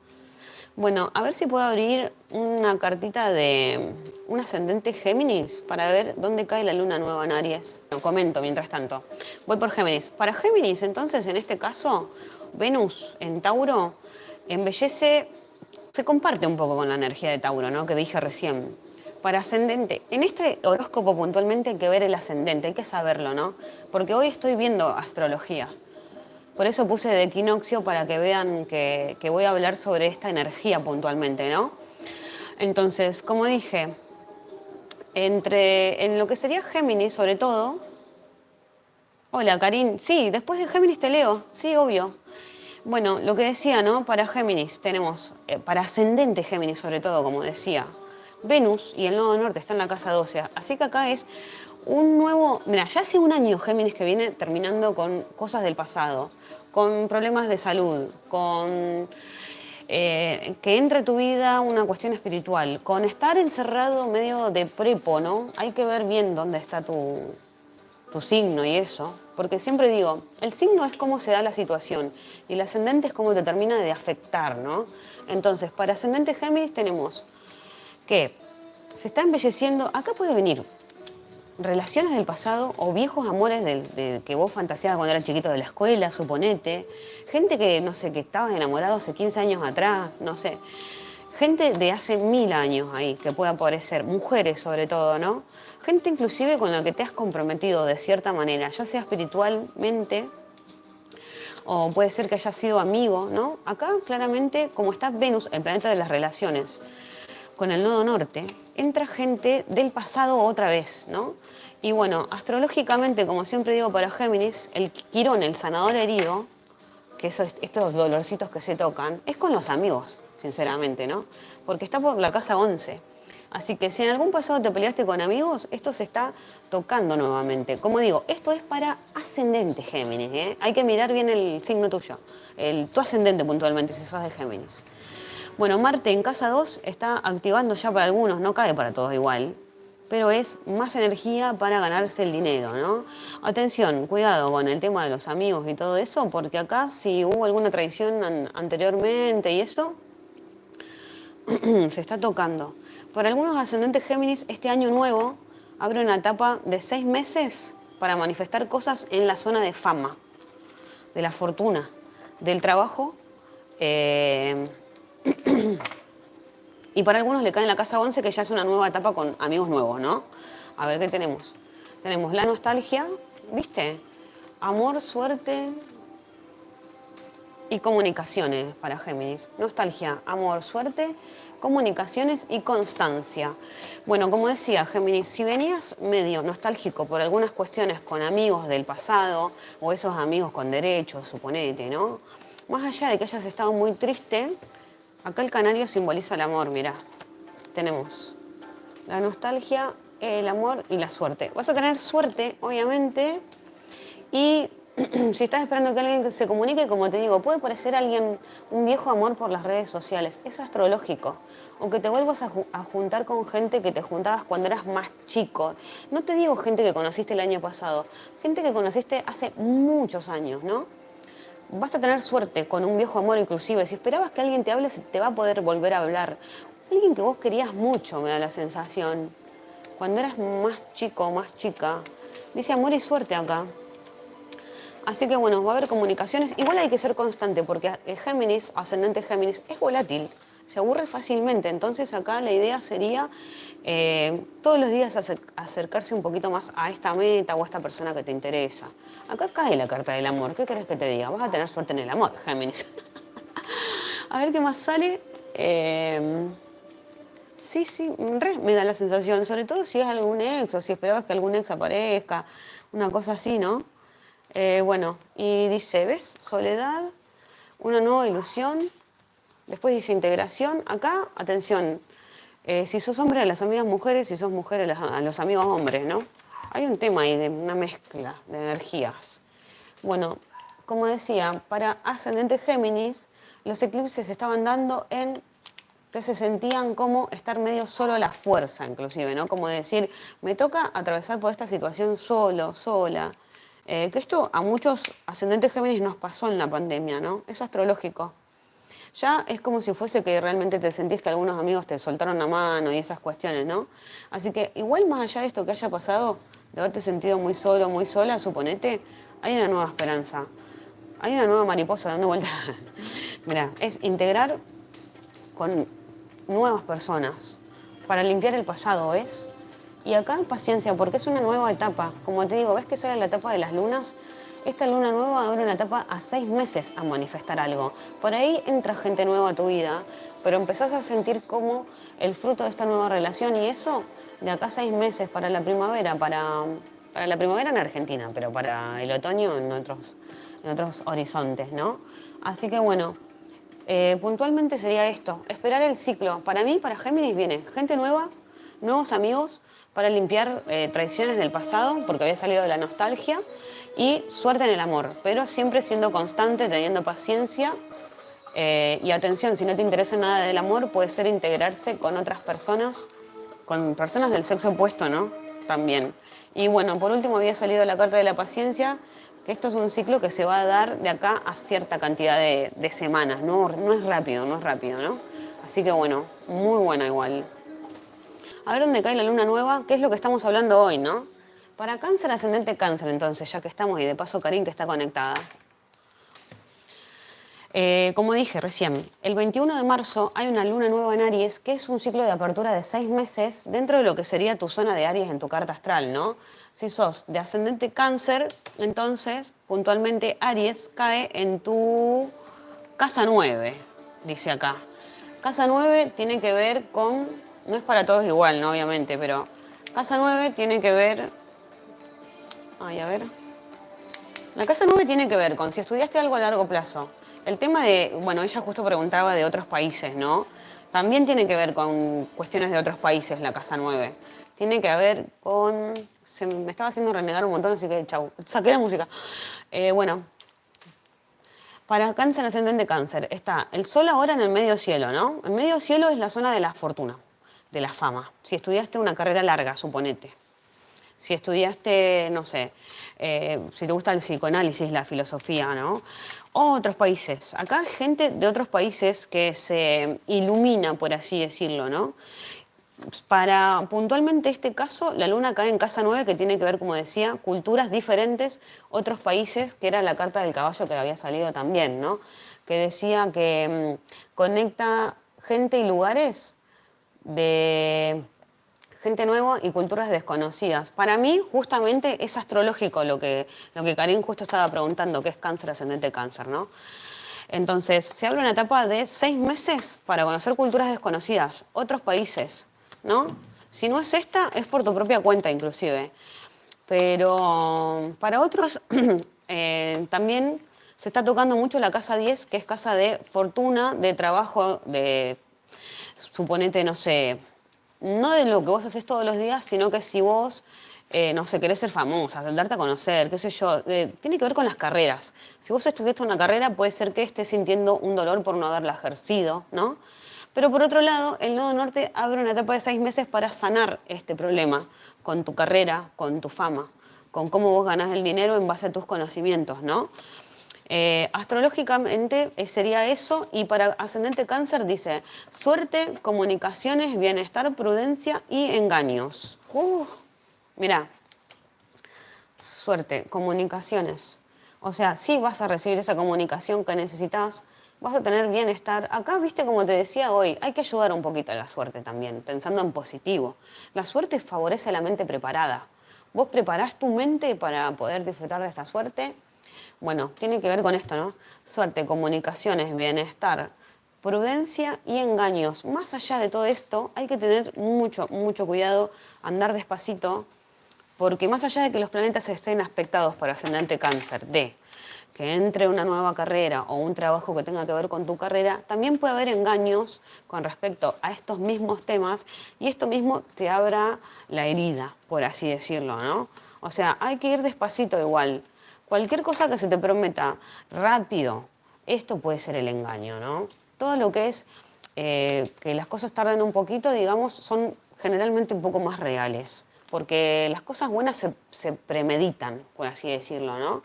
Bueno, a ver si puedo abrir una cartita de un ascendente Géminis para ver dónde cae la luna nueva en Aries. Lo comento mientras tanto. Voy por Géminis. Para Géminis, entonces, en este caso, Venus en Tauro embellece, se comparte un poco con la energía de Tauro, ¿no? Que dije recién. Para ascendente, en este horóscopo puntualmente hay que ver el ascendente, hay que saberlo, ¿no? Porque hoy estoy viendo astrología. Por eso puse de equinoccio para que vean que, voy a hablar sobre esta energía puntualmente, ¿no? Entonces, como dije, entre, en lo que sería Géminis sobre todo... Hola, Karin. Sí, después de Géminis te leo. Sí, obvio. Bueno, lo que decía, ¿no? Para Géminis tenemos, eh, para ascendente Géminis sobre todo, como decía, Venus y el nodo norte está en la casa 12. Así que acá es un nuevo... Mira, ya hace un año Géminis que viene terminando con cosas del pasado con problemas de salud, con eh, que entre tu vida una cuestión espiritual, con estar encerrado medio de prepo, ¿no? Hay que ver bien dónde está tu, tu signo y eso, porque siempre digo, el signo es cómo se da la situación y el ascendente es cómo te termina de afectar, ¿no? Entonces, para ascendente Géminis tenemos que se está embelleciendo, acá puede venir relaciones del pasado o viejos amores que vos fantaseabas cuando eras chiquito de la escuela, suponete. Gente que, no sé, que estabas enamorado hace 15 años atrás, no sé. Gente de hace mil años ahí que puede aparecer, mujeres sobre todo, ¿no? Gente inclusive con la que te has comprometido de cierta manera, ya sea espiritualmente o puede ser que hayas sido amigo, ¿no? Acá claramente, como está Venus, el planeta de las relaciones, con el nodo norte, entra gente del pasado otra vez, ¿no? Y bueno, astrológicamente, como siempre digo para Géminis, el Quirón, el sanador herido, que eso, estos dolorcitos que se tocan, es con los amigos, sinceramente, ¿no? Porque está por la casa 11. Así que si en algún pasado te peleaste con amigos, esto se está tocando nuevamente. Como digo, esto es para ascendente Géminis, ¿eh? Hay que mirar bien el signo tuyo, el, tu ascendente puntualmente, si sos de Géminis. Bueno, Marte en casa 2 está activando ya para algunos, no cae para todos igual, pero es más energía para ganarse el dinero, ¿no? Atención, cuidado con el tema de los amigos y todo eso, porque acá si hubo alguna traición anteriormente y eso, se está tocando. Para algunos ascendentes Géminis, este año nuevo abre una etapa de seis meses para manifestar cosas en la zona de fama, de la fortuna, del trabajo, eh, y para algunos le cae en la casa 11 que ya es una nueva etapa con amigos nuevos, ¿no? A ver qué tenemos. Tenemos la nostalgia, ¿viste? Amor, suerte y comunicaciones para Géminis. Nostalgia, amor, suerte, comunicaciones y constancia. Bueno, como decía Géminis, si venías medio nostálgico por algunas cuestiones con amigos del pasado o esos amigos con derechos, suponete, ¿no? Más allá de que hayas estado muy triste, Acá el canario simboliza el amor, mira. Tenemos la nostalgia, el amor y la suerte. Vas a tener suerte, obviamente, y si estás esperando que alguien se comunique, como te digo, puede parecer alguien un viejo amor por las redes sociales. Es astrológico. O que te vuelvas a, a, juntar con gente que te juntabas cuando eras más chico. No te digo gente que conociste el año pasado, gente que conociste hace muchos años, ¿no? Vas a tener suerte con un viejo amor inclusive. Si esperabas que alguien te hable, te va a poder volver a hablar. Alguien que vos querías mucho, me da la sensación. Cuando eras más chico, más chica. Dice amor y suerte acá. Así que bueno, va a haber comunicaciones. Igual hay que ser constante porque Géminis, ascendente Géminis, es volátil se aburre fácilmente. Entonces acá la idea sería eh, todos los días acercarse un poquito más a esta meta o a esta persona que te interesa. Acá cae la carta del amor. ¿Qué querés que te diga? Vas a tener suerte en el amor, Géminis. A ver qué más sale. Eh, sí, sí, me da la sensación, sobre todo si es algún ex o si esperabas que algún ex aparezca, una cosa así, ¿no? Eh, bueno, y dice, ¿ves? Soledad, una nueva ilusión, después dice integración. Acá, atención, eh, si sos hombre a las amigas mujeres, si sos mujer a, los amigos hombres, ¿no? Hay un tema ahí de una mezcla de energías. Bueno, como decía, para ascendente Géminis, los eclipses estaban dando en que se sentían como estar medio solo a la fuerza, inclusive, ¿no? Como decir, me toca atravesar por esta situación solo, sola. Eh, que esto a muchos ascendentes Géminis nos pasó en la pandemia, ¿no? Es astrológico. Ya es como si fuese que realmente te sentís que algunos amigos te soltaron la mano y esas cuestiones, ¿no? Así que igual más allá de esto que haya pasado, de haberte sentido muy solo, muy sola, suponete, hay una nueva esperanza. Hay una nueva mariposa dando vueltas. Mira, es integrar con nuevas personas para limpiar el pasado, ¿ves? Y acá paciencia, porque es una nueva etapa. Como te digo, ¿ves que sale la etapa de las lunas? Esta luna nueva abre una etapa a seis meses a manifestar algo. Por ahí entra gente nueva a tu vida, pero empezás a sentir como el fruto de esta nueva relación y eso de acá a seis meses para la primavera, para, para la primavera en Argentina, pero para el otoño en otros, en otros horizontes, ¿no? Así que bueno, eh, puntualmente sería esto, esperar el ciclo. Para mí, para Géminis viene gente nueva, nuevos amigos, para limpiar eh, traiciones del pasado, porque había salido de la nostalgia, y suerte en el amor, pero siempre siendo constante, teniendo paciencia eh, y atención, si no te interesa nada del amor, puede ser integrarse con otras personas, con personas del sexo opuesto, ¿no? También. Y bueno, por último había salido la carta de la paciencia, que esto es un ciclo que se va a dar de acá a cierta cantidad de, de semanas, no, no es rápido, no es rápido, ¿no? Así que bueno, muy buena igual a ver dónde cae la luna nueva, qué es lo que estamos hablando hoy, ¿no? Para cáncer, ascendente cáncer, entonces, ya que estamos, y de paso Karin que está conectada. Eh, como dije recién, el 21 de marzo hay una luna nueva en Aries, que es un ciclo de apertura de seis meses dentro de lo que sería tu zona de Aries en tu carta astral, ¿no? Si sos de ascendente cáncer, entonces puntualmente Aries cae en tu casa 9, dice acá. Casa 9 tiene que ver con no es para todos igual, ¿no? Obviamente, pero casa 9 tiene que ver... Ay, a ver. La casa 9 tiene que ver con si estudiaste algo a largo plazo. El tema de, bueno, ella justo preguntaba de otros países, ¿no? También tiene que ver con cuestiones de otros países la casa 9. Tiene que ver con... Se me estaba haciendo renegar un montón, así que chau. Saqué la música. Eh, bueno, para cáncer ascendente cáncer está el sol ahora en el medio cielo, ¿no? El medio cielo es la zona de la fortuna de la fama. Si estudiaste una carrera larga, suponete. Si estudiaste, no sé, eh, si te gusta el psicoanálisis, la filosofía, ¿no? Otros países. Acá hay gente de otros países que se ilumina, por así decirlo, ¿no? Para puntualmente este caso, la luna cae en casa 9, que tiene que ver, como decía, culturas diferentes, otros países, que era la carta del caballo que había salido también, ¿no? Que decía que mm, conecta gente y lugares de gente nueva y culturas desconocidas. Para mí, justamente, es astrológico lo que, lo que Karim justo estaba preguntando, que es cáncer ascendente cáncer, ¿no? Entonces, se de una etapa de seis meses para conocer culturas desconocidas, otros países, ¿no? Si no es esta, es por tu propia cuenta, inclusive. Pero para otros, eh, también se está tocando mucho la casa 10, que es casa de fortuna, de trabajo, de suponete, no sé, no de lo que vos haces todos los días, sino que si vos, eh, no sé, querés ser famosa, darte a conocer, qué sé yo, tiene que ver con las carreras. Si vos estudiaste una carrera, puede ser que estés sintiendo un dolor por no haberla ejercido, ¿no? Pero por otro lado, el Nodo Norte abre una etapa de seis meses para sanar este problema con tu carrera, con tu fama, con cómo vos ganás el dinero en base a tus conocimientos, ¿no? Eh, astrológicamente eh, sería eso y para ascendente cáncer dice suerte, comunicaciones, bienestar, prudencia y engaños. mira, suerte, comunicaciones. O sea, sí vas a recibir esa comunicación que necesitas, vas a tener bienestar. Acá, viste, como te decía hoy, hay que ayudar un poquito a la suerte también, pensando en positivo. La suerte favorece a la mente preparada. Vos preparás tu mente para poder disfrutar de esta suerte bueno, tiene que ver con esto, ¿no? Suerte, comunicaciones, bienestar, prudencia y engaños. Más allá de todo esto, hay que tener mucho, mucho cuidado, andar despacito, porque más allá de que los planetas estén aspectados para ascendente cáncer, de que entre una nueva carrera o un trabajo que tenga que ver con tu carrera, también puede haber engaños con respecto a estos mismos temas y esto mismo te abra la herida, por así decirlo, ¿no? O sea, hay que ir despacito igual. Cualquier cosa que se te prometa rápido, esto puede ser el engaño, ¿no? Todo lo que es eh, que las cosas tarden un poquito, digamos, son generalmente un poco más reales porque las cosas buenas se, premeditan, por así decirlo, ¿no?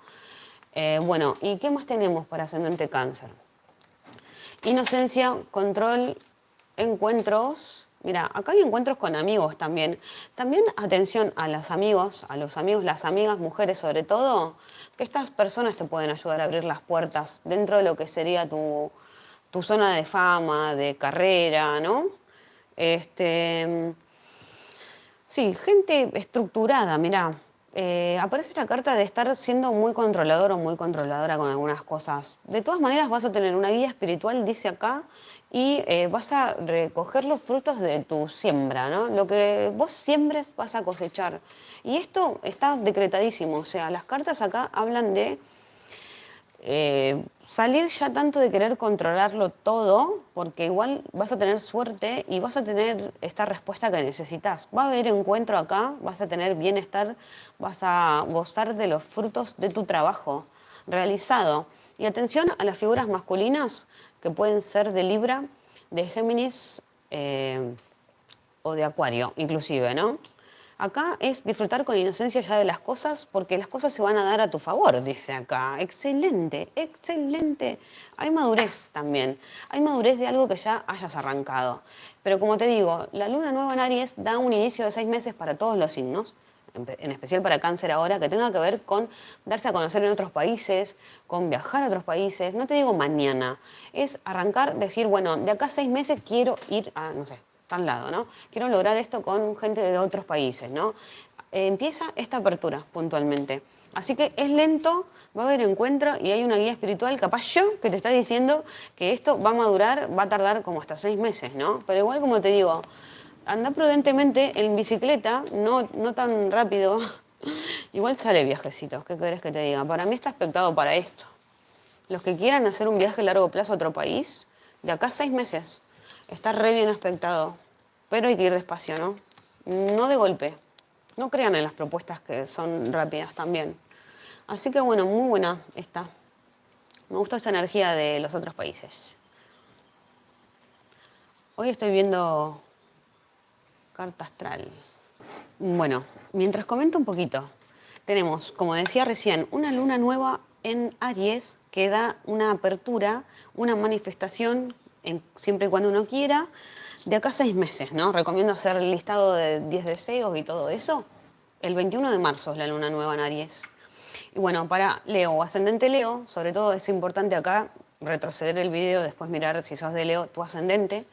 Eh, bueno, ¿y qué más tenemos para ascendente cáncer? Inocencia, control, encuentros. Mira, acá hay encuentros con amigos también. También atención a los amigos, a los amigos, las amigas, mujeres sobre todo, estas personas te pueden ayudar a abrir las puertas dentro de lo que sería tu, tu zona de fama, de carrera, ¿no? Este, Sí, gente estructurada, mira. Eh, aparece esta carta de estar siendo muy controlador o muy controladora con algunas cosas. De todas maneras vas a tener una guía espiritual, dice acá, y eh, vas a recoger los frutos de tu siembra, ¿no? Lo que vos siembres vas a cosechar. Y esto está decretadísimo, o sea, las cartas acá hablan de eh, salir ya tanto de querer controlarlo todo, porque igual vas a tener suerte y vas a tener esta respuesta que necesitas. Va a haber encuentro acá, vas a tener bienestar, vas a gozar de los frutos de tu trabajo realizado. Y atención a las figuras masculinas que pueden ser de Libra, de Géminis eh, o de Acuario, inclusive, ¿no? Acá es disfrutar con inocencia ya de las cosas porque las cosas se van a dar a tu favor, dice acá. Excelente, excelente. Hay madurez también. Hay madurez de algo que ya hayas arrancado. Pero como te digo, la luna nueva en Aries da un inicio de seis meses para todos los signos en especial para cáncer ahora, que tenga que ver con darse a conocer en otros países, con viajar a otros países, no te digo mañana, es arrancar, decir, bueno, de acá a seis meses quiero ir a, no sé, al lado, ¿no? Quiero lograr esto con gente de otros países, ¿no? Eh, empieza esta apertura puntualmente. Así que es lento, va a haber encuentro y hay una guía espiritual, capaz yo, que te está diciendo que esto va a madurar, va a tardar como hasta seis meses, ¿no? Pero igual como te digo, anda prudentemente en bicicleta, no, no tan rápido. igual sale viajecitos, ¿qué querés que te diga? Para mí está expectado para esto. Los que quieran hacer un viaje a largo plazo a otro país, de acá seis meses, está re bien expectado. Pero hay que ir despacio, ¿no? No de golpe. No crean en las propuestas que son rápidas también. Así que bueno, muy buena esta. Me gustó esta energía de los otros países. Hoy estoy viendo carta astral. Bueno, mientras comento un poquito, tenemos, como decía recién, una luna nueva en Aries que da una apertura, una manifestación, siempre y cuando uno quiera, de acá seis meses, ¿no? Recomiendo hacer el listado de 10 deseos y todo eso. El 21 de marzo es la luna nueva en Aries. Y bueno, para Leo o ascendente Leo, sobre todo es importante acá retroceder el video, después mirar si sos de Leo, tu ascendente.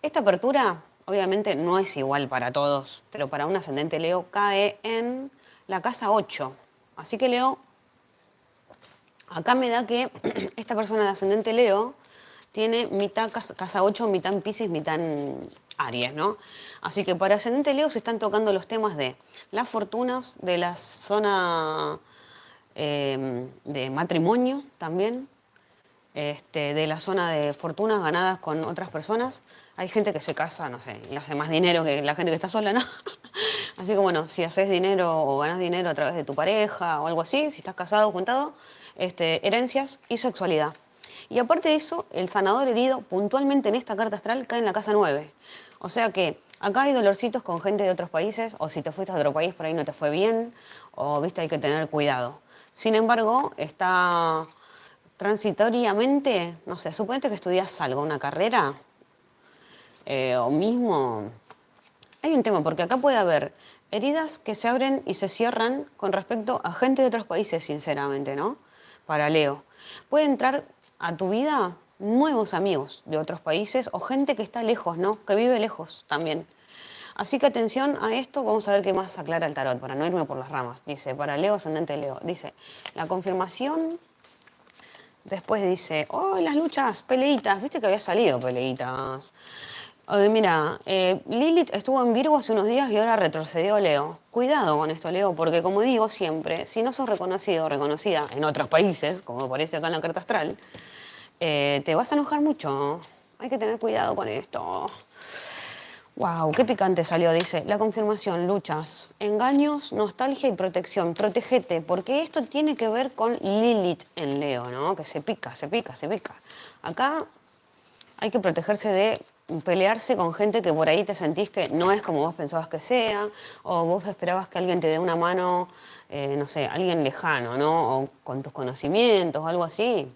Esta apertura, obviamente, no es igual para todos, pero para un ascendente Leo cae en la casa 8. Así que Leo, acá me da que esta persona de ascendente Leo tiene mitad casa 8, mitad en Pisces, mitad Aries, ¿no? Así que para ascendente Leo se están tocando los temas de las fortunas, de la zona em, de matrimonio también, este, de la zona de fortunas ganadas con otras personas. Hay gente que se casa, no sé, y hace más dinero que la gente que está sola, ¿no? así que bueno, si haces dinero o ganas dinero a través de tu pareja o algo así, si estás casado o juntado, este, herencias y sexualidad. Y aparte de eso, el sanador herido puntualmente en esta carta astral cae en la casa 9. O sea que acá hay dolorcitos con gente de otros países, o si te fuiste a otro país por ahí no te fue bien, o viste, hay que tener cuidado. Sin embargo, está transitoriamente, no sé, suponete que estudias algo, una carrera, eh, o mismo, hay un tema, porque acá puede haber heridas que se abren y se cierran con respecto a gente de otros países, sinceramente, ¿no? Para Leo. Puede entrar a tu vida nuevos amigos de otros países o gente que está lejos, ¿no? Que vive lejos también. Así que atención a esto, vamos a ver qué más aclara el tarot, para no irme por las ramas. Dice, para Leo, ascendente Leo, dice, la confirmación Después dice, oh, las luchas, peleitas, viste que había salido peleitas. mira, eh, Lilith estuvo en Virgo hace unos días y ahora retrocedió Leo. Cuidado con esto, Leo, porque como digo siempre, si no sos reconocido o reconocida en otros países, como aparece acá en la carta astral, eh, te vas a enojar mucho. Hay que tener cuidado con esto. Wow, qué picante salió, dice. La confirmación, luchas, engaños, nostalgia y protección. Protégete, porque esto tiene que ver con Lilith en Leo, ¿no? Que se pica, se pica, se pica. Acá hay que protegerse de pelearse con gente que por ahí te sentís que no es como vos pensabas que sea, o vos esperabas que alguien te dé una mano, eh, no sé, alguien lejano, ¿no? O con tus conocimientos algo así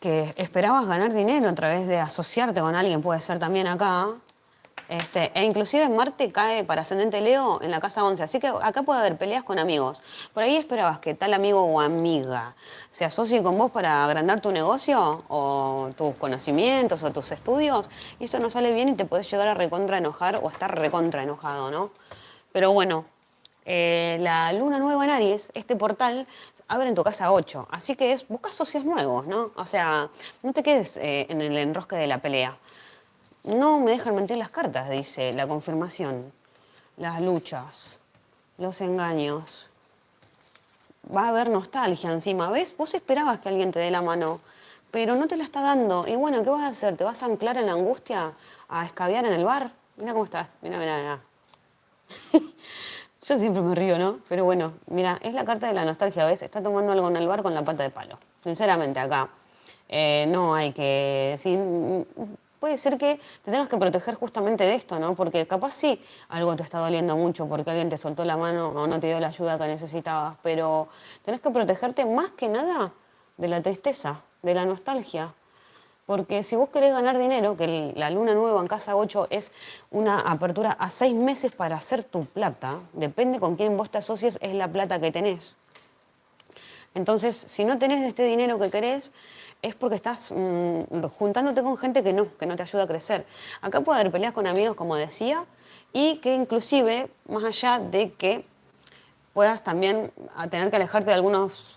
que esperabas ganar dinero a través de asociarte con alguien, puede ser también acá. Este, e inclusive Marte cae para ascendente Leo en la casa 11, así que acá puede haber peleas con amigos. Por ahí esperabas que tal amigo o amiga se asocie con vos para agrandar tu negocio o tus conocimientos o tus estudios y eso no sale bien y te puedes llegar a recontra enojar o estar recontra enojado, ¿no? Pero bueno, eh, la luna nueva en Aries, este portal abre en tu casa 8. Así que es, busca socios nuevos, ¿no? O sea, no te quedes eh, en el enrosque de la pelea. No me dejan mentir las cartas, dice la confirmación, las luchas, los engaños. Va a haber nostalgia encima. ¿Ves? Vos esperabas que alguien te dé la mano, pero no te la está dando. Y bueno, ¿qué vas a hacer? ¿Te vas a anclar en la angustia a escabiar en el bar? Mira cómo estás. Mira, mira, mira. Yo siempre me río, ¿no? Pero bueno, mira, es la carta de la nostalgia, ¿ves? Está tomando algo en el bar con la pata de palo. Sinceramente, acá eh, no hay que decir... Puede ser que te tengas que proteger justamente de esto, ¿no? Porque capaz sí algo te está doliendo mucho porque alguien te soltó la mano o no te dio la ayuda que necesitabas, pero tenés que protegerte más que nada de la tristeza, de la nostalgia, porque si vos querés ganar dinero, que la luna nueva en casa 8 es una apertura a seis meses para hacer tu plata, depende con quién vos te asocies, es la plata que tenés. Entonces, si no tenés este dinero que querés, es porque estás mm, juntándote con gente que no, que no te ayuda a crecer. Acá puede haber peleas con amigos, como decía, y que inclusive, más allá de que puedas también tener que alejarte de algunos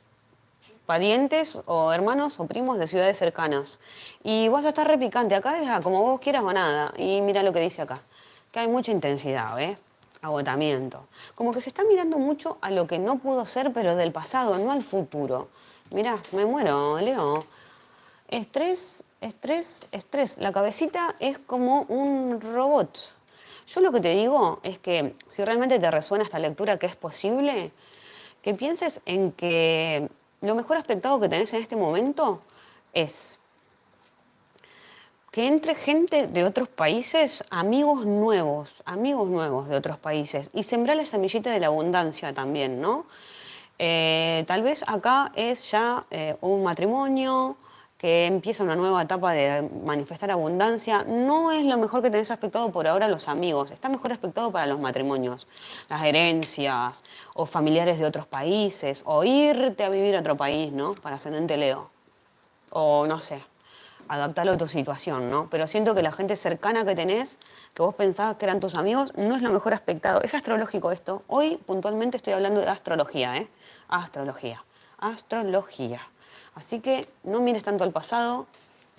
parientes o hermanos o primos de ciudades cercanas. Y vas a estar repicante. Acá es como vos quieras o nada. Y mira lo que dice acá. Que hay mucha intensidad, ¿ves? Agotamiento. Como que se está mirando mucho a lo que no pudo ser, pero del pasado, no al futuro. Mira, me muero, Leo. Estrés, estrés, estrés. La cabecita es como un robot. Yo lo que te digo es que si realmente te resuena esta lectura que es posible, que pienses en que lo mejor aspectado que tenés en este momento es que entre gente de otros países, amigos nuevos, amigos nuevos de otros países, y sembrar la semillita de la abundancia también, ¿no? Eh, tal vez acá es ya eh, un matrimonio que empieza una nueva etapa de manifestar abundancia. No es lo mejor que tenés aspectado por ahora los amigos, está mejor aspectado para los matrimonios, las herencias o familiares de otros países, o irte a vivir a otro país, ¿no? Para ascendente Leo. O no sé, adaptarlo a tu situación, ¿no? Pero siento que la gente cercana que tenés, que vos pensabas que eran tus amigos, no es lo mejor aspectado. Es astrológico esto. Hoy puntualmente estoy hablando de astrología, ¿eh? Astrología. Astrología. Así que no mires tanto al pasado,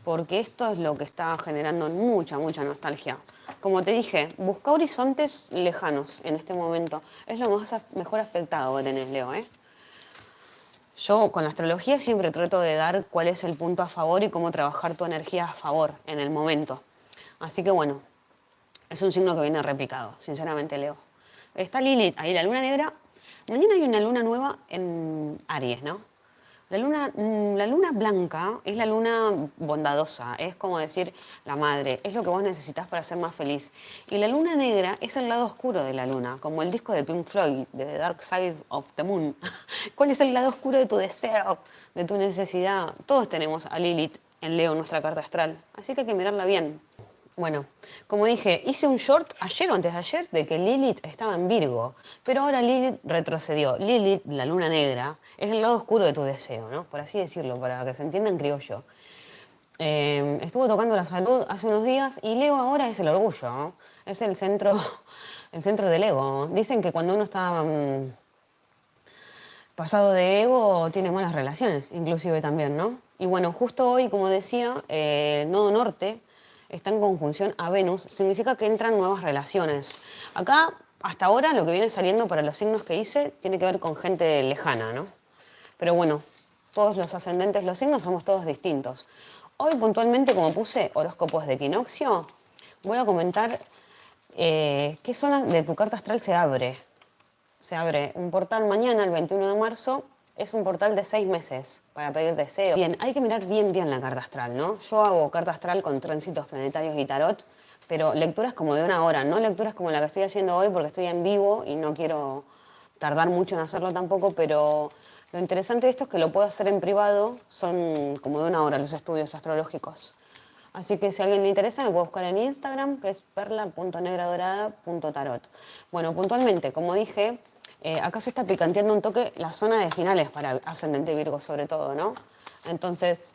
porque esto es lo que está generando mucha, mucha nostalgia. Como te dije, busca horizontes lejanos en este momento. Es lo más mejor afectado que tenés, Leo. ¿eh? Yo con la astrología siempre trato de dar cuál es el punto a favor y cómo trabajar tu energía a favor en el momento. Así que bueno, es un signo que viene replicado, sinceramente, Leo. Está Lilith, ahí la luna negra. Mañana hay una luna nueva en Aries, ¿no? La luna, mm, la luna blanca es la luna bondadosa, es como decir la madre, es lo que vos necesitas para ser más feliz. Y la luna negra es el lado oscuro de la luna, como el disco de Pink Floyd, de The Dark Side of the Moon. ¿Cuál es el lado oscuro de tu deseo, de tu necesidad? Todos tenemos a Lilith en Leo, nuestra carta astral, así que hay que mirarla bien. Bueno, como dije, hice un short ayer o antes de ayer de que Lilith estaba en Virgo, pero ahora Lilith retrocedió. Lilith, la luna negra, es el lado oscuro de tu deseo, ¿no? Por así decirlo, para que se entienda en criollo. Eh, estuvo tocando la salud hace unos días y Leo ahora es el orgullo, ¿no? Es el centro, el centro del ego. Dicen que cuando uno está mm, pasado de ego tiene malas relaciones, inclusive también, ¿no? Y bueno, justo hoy, como decía, eh, Nodo Norte está en conjunción a Venus, significa que entran nuevas relaciones. Acá, hasta ahora, lo que viene saliendo para los signos que hice tiene que ver con gente lejana, ¿no? Pero bueno, todos los ascendentes, los signos somos todos distintos. Hoy puntualmente, como puse horóscopos de equinoccio, voy a comentar eh, qué zona de tu carta astral se abre. Se abre un portal mañana, el 21 de marzo, es un portal de seis meses para pedir deseos. Bien, hay que mirar bien bien la carta astral, ¿no? Yo hago carta astral con tránsitos planetarios y tarot, pero lecturas como de una hora, no lecturas como la que estoy haciendo hoy porque estoy en vivo y no quiero tardar mucho en hacerlo tampoco, pero lo interesante de esto es que lo puedo hacer en privado, son como de una hora los estudios astrológicos. Así que si a alguien le interesa, me puede buscar en Instagram, que es perla.negradorada.tarot. Bueno, puntualmente, como dije, eh, acá se está picanteando un toque la zona de finales para ascendente Virgo, sobre todo, ¿no? Entonces,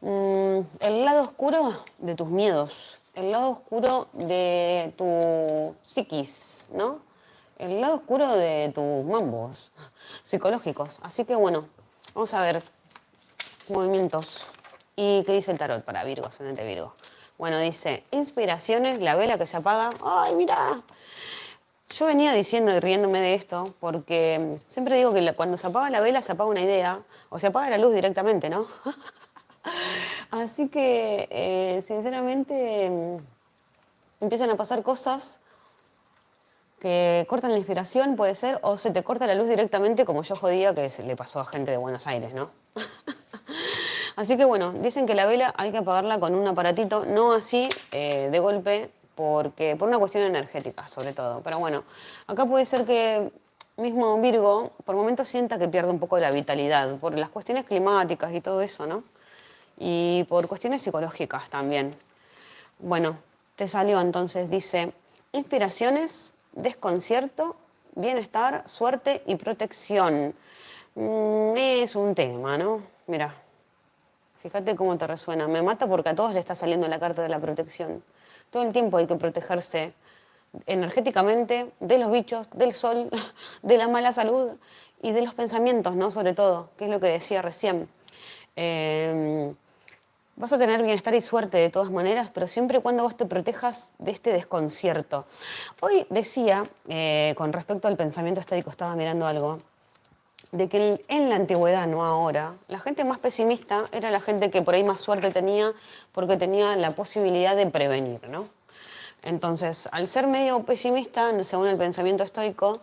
mm, el lado oscuro de tus miedos, el lado oscuro de tu psiquis, ¿no? el lado oscuro de tus mambos psicológicos. Así que bueno, vamos a ver movimientos. ¿Y qué dice el tarot para Virgo, ascendente Virgo? Bueno, dice, inspiraciones, la vela que se apaga. ¡Ay, mira! Yo venía diciendo y riéndome de esto porque siempre digo que cuando se apaga la vela se apaga una idea o se apaga la luz directamente, ¿no? Así que, eh, sinceramente, empiezan a pasar cosas que cortan la inspiración, puede ser, o se te corta la luz directamente, como yo jodía que se le pasó a gente de Buenos Aires, ¿no? así que bueno, dicen que la vela hay que apagarla con un aparatito, no así eh, de golpe, porque por una cuestión energética, sobre todo. Pero bueno, acá puede ser que mismo Virgo por momentos sienta que pierde un poco la vitalidad, por las cuestiones climáticas y todo eso, ¿no? Y por cuestiones psicológicas también. Bueno, te salió entonces, dice, inspiraciones desconcierto, bienestar, suerte y protección. Mm, es un tema, ¿no? Mira, fíjate cómo te resuena. Me mata porque a todos le está saliendo la carta de la protección. Todo el tiempo hay que protegerse energéticamente de los bichos, del sol, de la mala salud y de los pensamientos, ¿no? Sobre todo, que es lo que decía recién. Eh, Vas a tener bienestar y suerte de todas maneras, pero siempre y cuando vos te protejas de este desconcierto. Hoy decía, eh, con respecto al pensamiento estoico, estaba mirando algo, de que en la antigüedad, no ahora, la gente más pesimista era la gente que por ahí más suerte tenía porque tenía la posibilidad de prevenir, ¿no? Entonces, al ser medio pesimista, según el pensamiento estoico,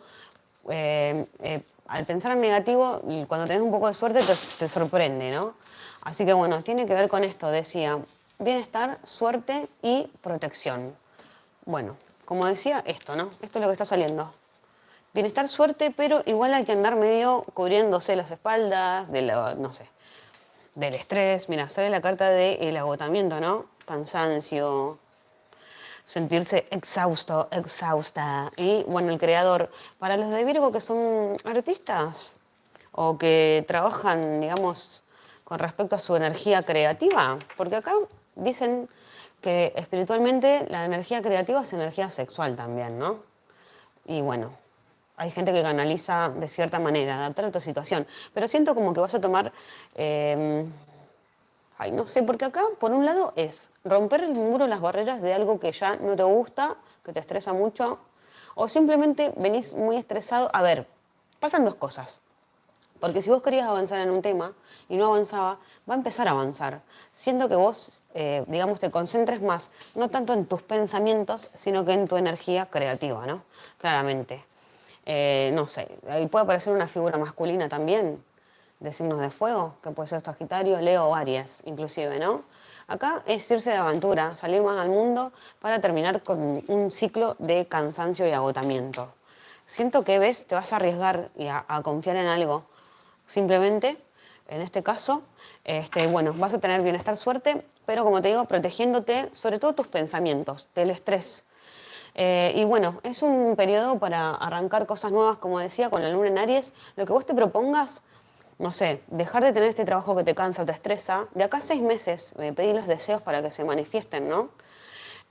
eh, eh, al pensar en negativo, cuando tenés un poco de suerte te, te sorprende, ¿no? Así que bueno, tiene que ver con esto, decía, bienestar, suerte y protección. Bueno, como decía, esto, ¿no? Esto es lo que está saliendo. Bienestar, suerte, pero igual hay que andar medio cubriéndose las espaldas, de no sé, del estrés. Mira, sale la carta del agotamiento, ¿no? Cansancio, sentirse exhausto, exhausta. Y bueno, el creador. Para los de Virgo que son artistas o que trabajan, digamos, con respecto a su energía creativa, porque acá dicen que espiritualmente la energía creativa es energía sexual también, ¿no? Y bueno, hay gente que canaliza de cierta manera, adaptar a tu situación, pero siento como que vas a tomar, em, ay, no sé, porque acá por un lado es romper el muro, las barreras de algo que ya no te gusta, que te estresa mucho, o simplemente venís muy estresado. A ver, pasan dos cosas. Porque si vos querías avanzar en un tema y no avanzaba, va a empezar a avanzar. Siendo que vos, eh, digamos, te concentres más, no tanto en tus pensamientos, sino que en tu energía creativa, ¿no? Claramente. Eh, no sé, ahí puede aparecer una figura masculina también, de signos de fuego, que puede ser Sagitario, Leo o Aries, inclusive, ¿no? Acá es irse de aventura, salir más al mundo para terminar con un ciclo de cansancio y agotamiento. Siento que ves, te vas a arriesgar y a confiar en algo Simplemente, en este caso, este, bueno, vas a tener bienestar, suerte, pero como te digo, protegiéndote sobre todo tus pensamientos, del estrés. Eh, y bueno, es un periodo para arrancar cosas nuevas, como decía, con la luna en Aries. Lo que vos te propongas, no sé, dejar de tener este trabajo que te cansa o te estresa, de acá a seis meses, eh, pedir los deseos para que se manifiesten, ¿no?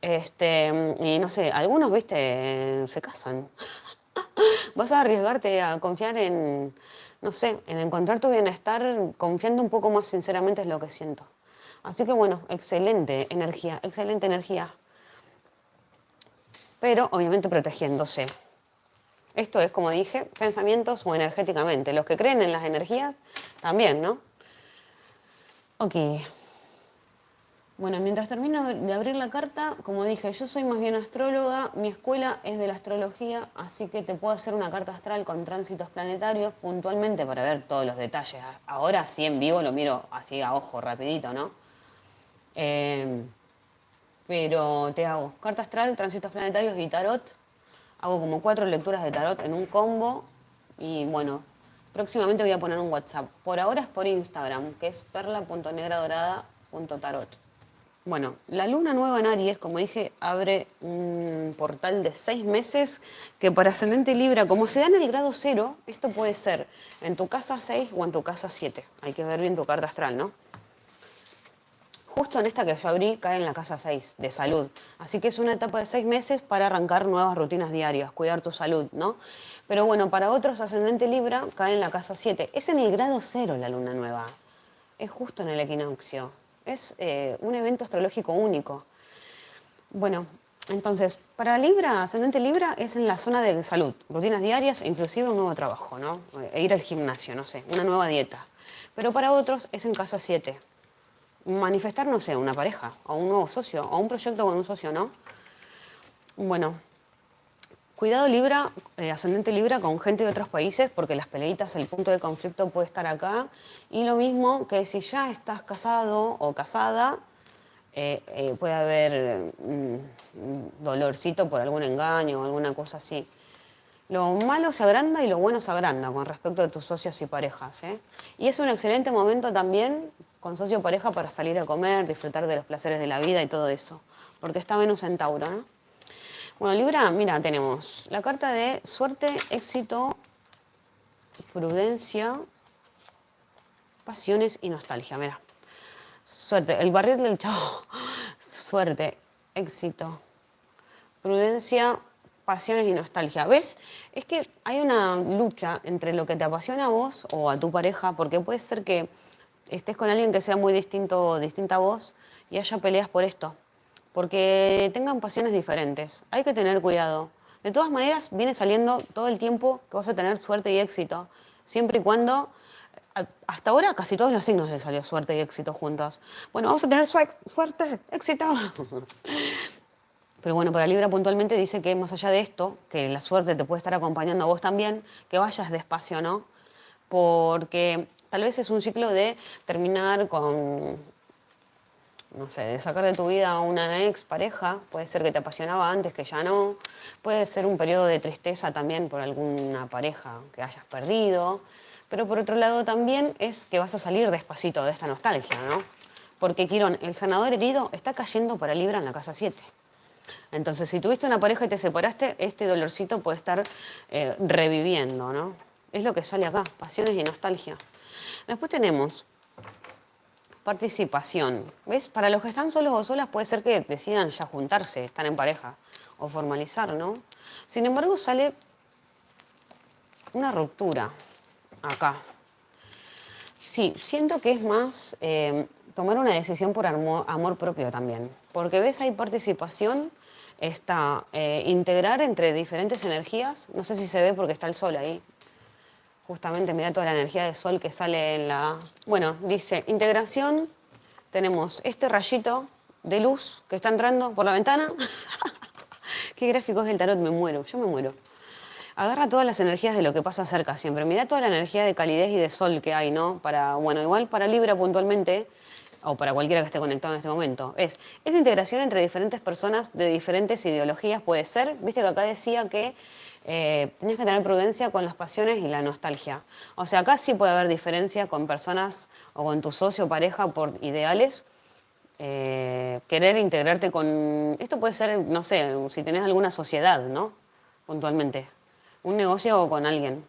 Este, y no sé, algunos, viste, se casan. vas a arriesgarte a confiar en, no sé, en encontrar tu bienestar confiando un poco más sinceramente es lo que siento. Así que bueno, excelente energía, excelente energía. Pero obviamente protegiéndose. Esto es, como dije, pensamientos o energéticamente. Los que creen en las energías también, ¿no? Ok. Bueno, mientras termino de abrir la carta, como dije, yo soy más bien astróloga, mi escuela es de la astrología, así que te puedo hacer una carta astral con tránsitos planetarios puntualmente para ver todos los detalles. Ahora sí en vivo lo miro así a ojo, rapidito, ¿no? Eh, pero te hago carta astral, tránsitos planetarios y tarot. Hago como cuatro lecturas de tarot en un combo y bueno, próximamente voy a poner un WhatsApp. Por ahora es por Instagram, que es perla.negradorada.tarot. Bueno, la luna nueva en Aries, como dije, abre un portal de seis meses que para ascendente Libra, como se da en el grado cero, esto puede ser en tu casa 6 o en tu casa 7. Hay que ver bien tu carta astral, ¿no? Justo en esta que yo abrí cae en la casa 6, de salud. Así que es una etapa de seis meses para arrancar nuevas rutinas diarias, cuidar tu salud, ¿no? Pero bueno, para otros ascendente Libra cae en la casa 7. Es en el grado cero la luna nueva. Es justo en el equinoccio. Es eh, un evento astrológico único. Bueno, entonces, para Libra, ascendente Libra, es en la zona de salud, rutinas diarias inclusive un nuevo trabajo, ¿no? E ir al gimnasio, no sé, una nueva dieta. Pero para otros es en casa 7. Manifestar, no sé, una pareja, o un nuevo socio, o un proyecto con un socio, ¿no? Bueno, Cuidado Libra, eh, ascendente Libra con gente de otros países, porque las peleitas, el punto de conflicto puede estar acá. Y lo mismo que si ya estás casado o casada, eh, eh, puede haber mm, dolorcito por algún engaño o alguna cosa así. Lo malo se agranda y lo bueno se agranda con respecto a tus socios y parejas. Y es un excelente momento también con socio o pareja para salir a comer, disfrutar de los placeres de la vida y todo eso. Porque está Venus en Tauro, ¿no? Bueno, Libra, mira, tenemos la carta de suerte, éxito, prudencia, pasiones y nostalgia. Mira, suerte, el barril del chavo, suerte, éxito, prudencia, pasiones y nostalgia. ¿Ves? Es que hay una lucha entre lo que te apasiona a vos o a tu pareja, porque puede ser que estés con alguien que sea muy distinto, distinta a vos y haya peleas por esto porque tengan pasiones diferentes. Hay que tener cuidado. De todas maneras, viene saliendo todo el tiempo que vas a tener suerte y éxito, siempre y cuando, hasta ahora casi todos los signos les salió suerte y éxito juntos. Bueno, vamos a tener suerte, éxito. Pero bueno, para Libra puntualmente dice que más allá de esto, que la suerte te puede estar acompañando a vos también, que vayas despacio, ¿no? Porque tal vez es un ciclo de terminar con no sé, de sacar de tu vida a una ex pareja, puede ser que te apasionaba antes, que ya no, puede ser un periodo de tristeza también por alguna pareja que hayas perdido, pero por otro lado también es que vas a salir despacito de esta nostalgia, ¿no? Porque Quirón, el sanador herido está cayendo para Libra en la casa 7. Entonces, si tuviste una pareja y te separaste, este dolorcito puede estar eh, reviviendo, ¿no? Es lo que sale acá, pasiones y nostalgia. Después tenemos Participación. ¿Ves? Para los que están solos o solas puede ser que decidan ya juntarse, estar en pareja o formalizar, ¿no? Sin embargo, sale una ruptura acá. Sí, siento que es más eh, tomar una decisión por amor, propio también. Porque ves, hay participación, está eh, integrar entre diferentes energías. No sé si se ve porque está el sol ahí, justamente mira toda la energía de sol que sale en la... Bueno, dice integración, tenemos este rayito de luz que está entrando por la ventana. Qué gráficos del tarot, me muero, yo me muero. Agarra todas las energías de lo que pasa cerca siempre. Mira toda la energía de calidez y de sol que hay, ¿no? Para, bueno, igual para Libra puntualmente, o para cualquiera que esté conectado en este momento, es esa integración entre diferentes personas de diferentes ideologías puede ser. Viste que acá decía que eh, tenías que tener prudencia con las pasiones y la nostalgia. O sea, acá sí puede haber diferencia con personas o con tu socio o pareja por ideales. Eh, querer integrarte con... Esto puede ser, no sé, si tenés alguna sociedad, ¿no? Puntualmente. Un negocio o con alguien.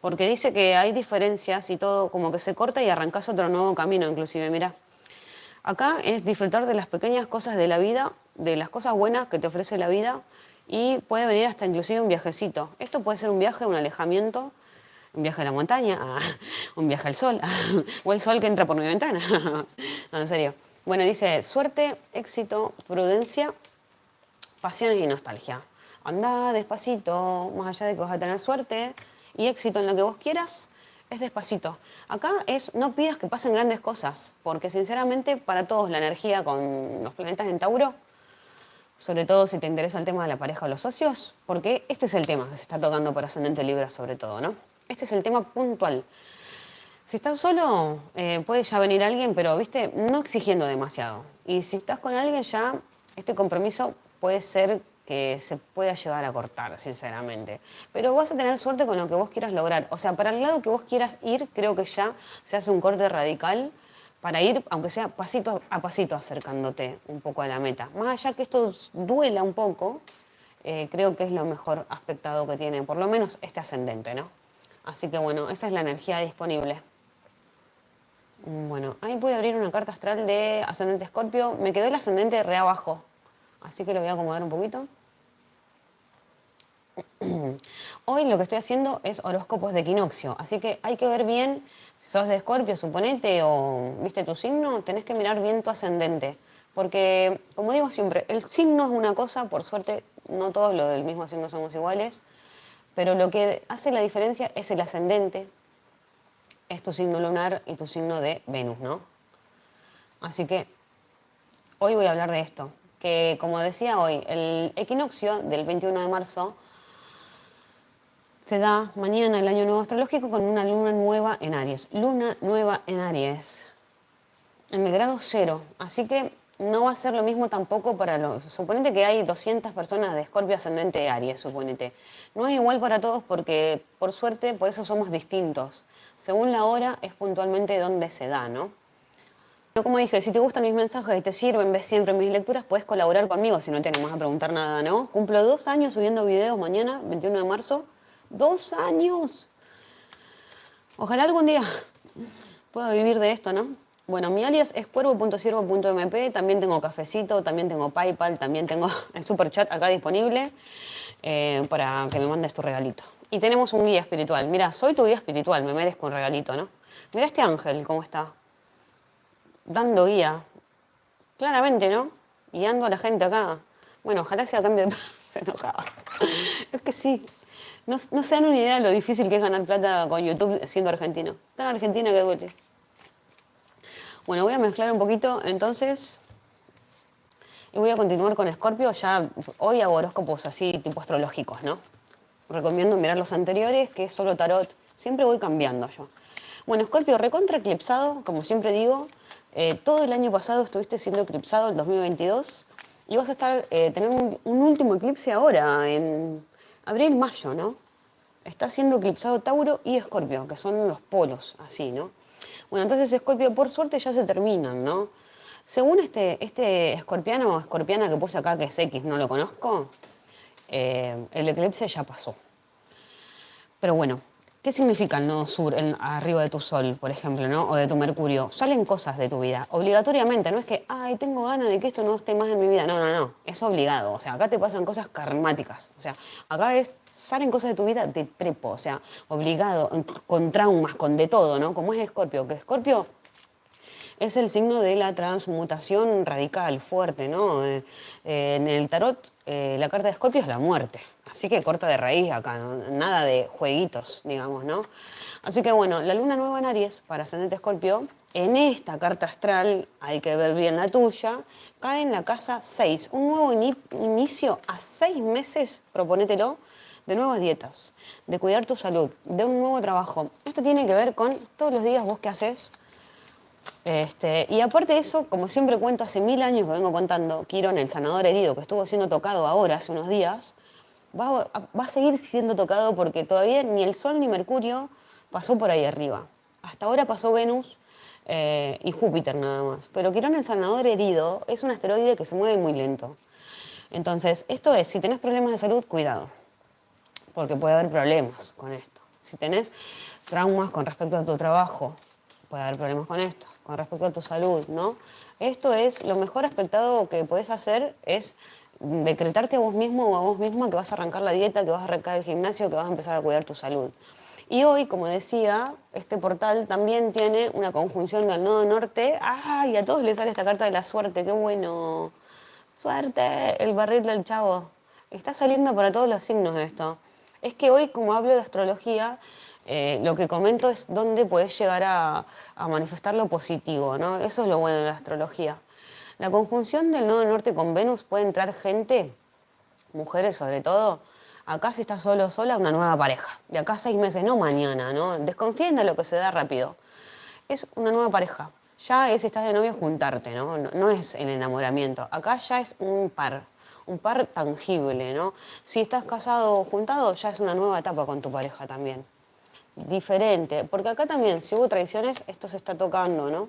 Porque dice que hay diferencias y todo como que se corta y arrancas otro nuevo camino, inclusive, mira. Acá es disfrutar de las pequeñas cosas de la vida, de las cosas buenas que te ofrece la vida y puede venir hasta inclusive un viajecito. Esto puede ser un viaje, un alejamiento, un viaje a la montaña, un viaje al sol, o el sol que entra por mi ventana. no, en serio. Bueno, dice suerte, éxito, prudencia, pasiones y nostalgia. Anda despacito, más allá de que vas a tener suerte y éxito en lo que vos quieras, es despacito. Acá es no pidas que pasen grandes cosas, porque sinceramente para todos la energía con los planetas en Tauro, sobre todo si te interesa el tema de la pareja o los socios, porque este es el tema que se está tocando por ascendente Libra sobre todo, ¿no? Este es el tema puntual. Si estás solo, eh, puede ya venir alguien, pero, viste, no exigiendo demasiado. Y si estás con alguien ya, este compromiso puede ser que se pueda llegar a cortar, sinceramente. Pero vas a tener suerte con lo que vos quieras lograr. O sea, para el lado que vos quieras ir, creo que ya se hace un corte radical para ir, aunque sea pasito a pasito, acercándote un poco a la meta. Más allá que esto duela un poco, eh, creo que es lo mejor aspectado que tiene, por lo menos este ascendente, ¿no? Así que bueno, esa es la energía disponible. Bueno, ahí pude abrir una carta astral de ascendente escorpio. Me quedó el ascendente re abajo, así que lo voy a acomodar un poquito. Hoy lo que estoy haciendo es horóscopos de equinoccio, así que hay que ver bien, si sos de escorpio, suponete, o viste tu signo, tenés que mirar bien tu ascendente. Porque, como digo siempre, el signo es una cosa, por suerte no todos los del mismo signo somos iguales, pero lo que hace la diferencia es el ascendente, es tu signo lunar y tu signo de Venus, ¿no? Así que hoy voy a hablar de esto, que como decía hoy, el equinoccio del 21 de marzo se da mañana el año nuevo astrológico con una luna nueva en Aries. Luna nueva en Aries, en el grado cero. Así que no va a ser lo mismo tampoco para los... Suponete que hay 200 personas de Escorpio ascendente de Aries, suponete. No es igual para todos porque, por suerte, por eso somos distintos. Según la hora, es puntualmente donde se da, ¿no? Como dije, si te gustan mis mensajes y te sirven, ves siempre mis lecturas, puedes colaborar conmigo si no tienes más a preguntar nada, ¿no? Cumplo dos años subiendo videos mañana, 21 de marzo. ¡Dos años! Ojalá algún día pueda vivir de esto, ¿no? Bueno, mi alias es cuervo.siervo.mp, también tengo cafecito, también tengo PayPal, también tengo el super chat acá disponible eh, para que me mandes tu regalito. Y tenemos un guía espiritual. Mira, soy tu guía espiritual, me merezco un regalito, ¿no? Mira este ángel, cómo está. Dando guía. Claramente, ¿no? Guiando a la gente acá. Bueno, ojalá sea cambio de... Se enojaba. Es que sí. No, no se dan una idea de lo difícil que es ganar plata con YouTube siendo argentino. Tan argentina que duele. Bueno, voy a mezclar un poquito entonces y voy a continuar con Escorpio. Ya hoy hago horóscopos así, tipo astrológicos, ¿no? Recomiendo mirar los anteriores, que es solo tarot. Siempre voy cambiando yo. Bueno, Escorpio, recontra eclipsado, como siempre digo. Eh, todo el año pasado estuviste siendo eclipsado, el 2022. Y vas a estar, eh, tener un, último eclipse ahora, en abril, mayo, ¿no? Está siendo eclipsado Tauro y Escorpio, que son los polos, así, ¿no? Bueno, entonces Escorpio, por suerte, ya se terminan, ¿no? Según este, este escorpiano o escorpiana que puse acá, que es X, no lo conozco, eh, el eclipse ya pasó. Pero bueno, ¿qué significa el nodo sur arriba de tu sol, por ejemplo, ¿no? o de tu mercurio? Salen cosas de tu vida, obligatoriamente, no es que, ay, tengo ganas de que esto no esté más en mi vida, no, no, no, es obligado, o sea, acá te pasan cosas karmáticas, o sea, acá es salen cosas de tu vida de prepo, o sea, obligado, con traumas, con de todo, ¿no? Como es Escorpio, que Escorpio es el signo de la transmutación radical, fuerte, ¿no? Eh, eh, en el tarot, eh, la carta de Escorpio es la muerte, así que corta de raíz acá, nada de jueguitos, digamos, ¿no? Así que bueno, la luna nueva en Aries, para ascendente Escorpio, en esta carta astral, hay que ver bien la tuya, cae en la casa 6, un nuevo inicio a seis meses, proponételo, de nuevas dietas, de cuidar tu salud, de un nuevo trabajo. Esto tiene que ver con todos los días vos qué haces. Este, y aparte de eso, como siempre cuento, hace mil años que vengo contando, Quirón, el sanador herido, que estuvo siendo tocado ahora, hace unos días, va, a seguir siendo tocado porque todavía ni el Sol ni Mercurio pasó por ahí arriba. Hasta ahora pasó Venus eh, y Júpiter nada más. Pero Quirón, el sanador herido, es un asteroide que se mueve muy lento. Entonces, esto es, si tenés problemas de salud, cuidado porque puede haber problemas con esto. Si tenés traumas con respecto a tu trabajo, puede haber problemas con esto, con respecto a tu salud, ¿no? Esto es, lo mejor aspectado que puedes hacer es decretarte a vos mismo o a vos misma que vas a arrancar la dieta, que vas a arrancar el gimnasio, que vas a empezar a cuidar tu salud. Y hoy, como decía, este portal también tiene una conjunción del nodo norte. ¡Ay! A todos les sale esta carta de la suerte, qué bueno. Suerte, el barril del chavo. Está saliendo para todos los signos esto. Es que hoy, como hablo de astrología, eh, lo que comento es dónde puedes llegar a, manifestar lo positivo, ¿no? Eso es lo bueno de la astrología. La conjunción del nodo norte con Venus puede entrar gente, mujeres sobre todo, acá si estás solo sola, una nueva pareja. De acá seis meses, no mañana, ¿no? Desconfíen de lo que se da rápido. Es una nueva pareja. Ya es estás de novio juntarte, ¿no? ¿no? No es el enamoramiento. Acá ya es un par, un par tangible, ¿no? Si estás casado o juntado, ya es una nueva etapa con tu pareja también. Diferente, porque acá también, si hubo traiciones, esto se está tocando, ¿no?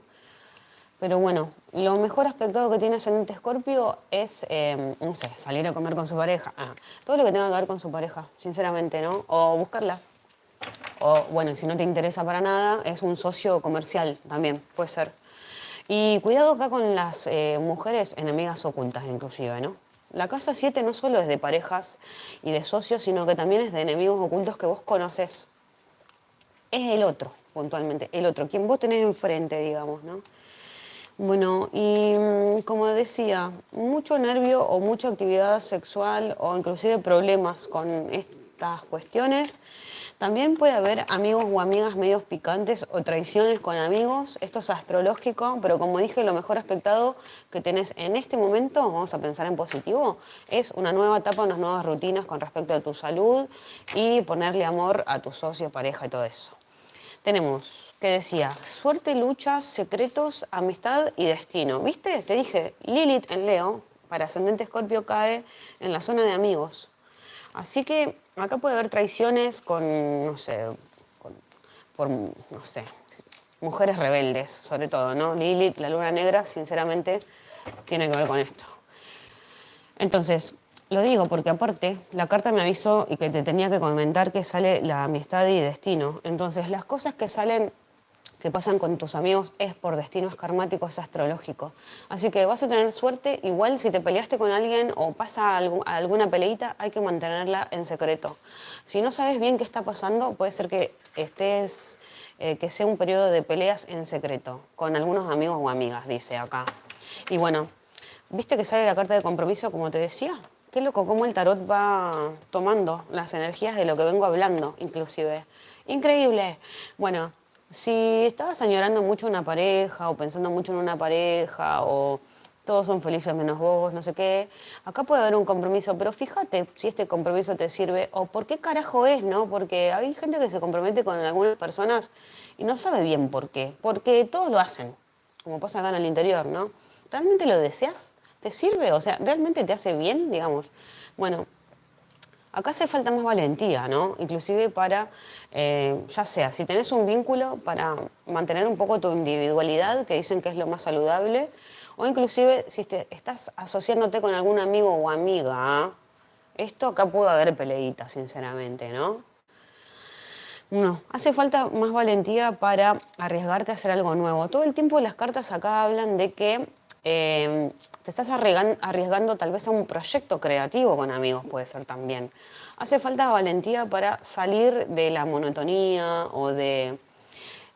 Pero bueno, lo mejor aspecto que tiene Ascendente Escorpio es, eh, no sé, salir a comer con su pareja. Ah, todo lo que tenga que ver con su pareja, sinceramente, ¿no? O buscarla. O bueno, si no te interesa para nada, es un socio comercial también, puede ser. Y cuidado acá con las eh, mujeres enemigas ocultas, inclusive, ¿no? La casa 7 no solo es de parejas y de socios, sino que también es de enemigos ocultos que vos conoces. Es el otro, puntualmente, el otro, quien vos tenés enfrente, digamos, ¿no? Bueno, y mm, como decía, mucho nervio o mucha actividad sexual o inclusive problemas con estas cuestiones. También puede haber amigos o amigas medios picantes o traiciones con amigos. Esto es astrológico, pero como dije, lo mejor aspectado que tenés en este momento, vamos a pensar en positivo, es una nueva etapa, unas nuevas rutinas con respecto a tu salud y ponerle amor a tu socio, pareja y todo eso. Tenemos que decía, suerte, luchas, secretos, amistad y destino. ¿Viste? Te dije, Lilith en Leo, para ascendente Escorpio, cae en la zona de amigos. Así que acá puede haber traiciones con, no sé, por, no sé, mujeres rebeldes, sobre todo, ¿no? Lilith, la luna negra, sinceramente, tiene que ver con esto. Entonces, lo digo porque aparte la carta me avisó y que te tenía que comentar que sale la amistad y destino. Entonces las cosas que salen que pasan con tus amigos es por destinos karmáticos, es astrológico. Así que vas a tener suerte, igual si te peleaste con alguien o pasa alguna peleita, hay que mantenerla en secreto. Si no sabes bien qué está pasando, puede ser que estés, eh, que sea un periodo de peleas en secreto, con algunos amigos o amigas, dice acá. Y bueno, ¿viste que sale la carta de compromiso, como te decía? Qué loco cómo el tarot va tomando las energías de lo que vengo hablando, inclusive. Increíble. Bueno, si estabas añorando mucho una pareja o pensando mucho en una pareja o todos son felices menos vos, no sé qué, acá puede haber un compromiso, pero fíjate si este compromiso te sirve o por qué carajo es, ¿no? Porque hay gente que se compromete con algunas personas y no sabe bien por qué, porque todos lo hacen, como pasa acá en el interior, ¿no? ¿Realmente lo deseas? ¿Te sirve? O sea, ¿realmente te hace bien, digamos? Bueno, Acá hace falta más valentía, ¿no? Inclusive para, eh, ya sea, si tenés un vínculo para mantener un poco tu individualidad, que dicen que es lo más saludable, o inclusive si te estás asociándote con algún amigo o amiga, esto acá puede haber peleita, sinceramente, ¿no? No, hace falta más valentía para arriesgarte a hacer algo nuevo. Todo el tiempo las cartas acá hablan de que eh, te estás arriesgando, tal vez a un proyecto creativo con amigos, puede ser también. Hace falta valentía para salir de la monotonía o de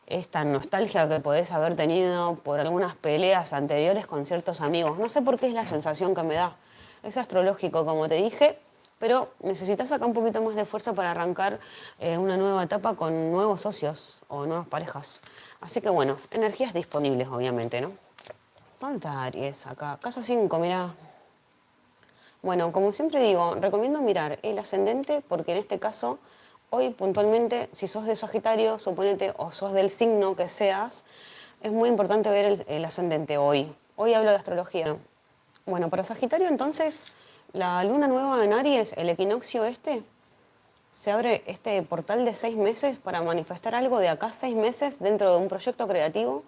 esta nostalgia que podés haber tenido por algunas peleas anteriores con ciertos amigos. No sé por qué es la sensación que me da. Es astrológico, como te dije, pero necesitas acá un poquito más de fuerza para arrancar eh, una nueva etapa con nuevos socios o nuevas parejas. Así que bueno, energías disponibles, obviamente, ¿no? ¿Cuánta Aries acá? Casa 5, mira. Bueno, como siempre digo, recomiendo mirar el ascendente porque en este caso, hoy puntualmente, si sos de Sagitario, suponete, o sos del signo que seas, es muy importante ver el, el ascendente hoy. Hoy hablo de astrología. Bueno, para Sagitario entonces, la luna nueva en Aries, el equinoccio este, se abre este portal de seis meses para manifestar algo de acá seis meses dentro de un proyecto creativo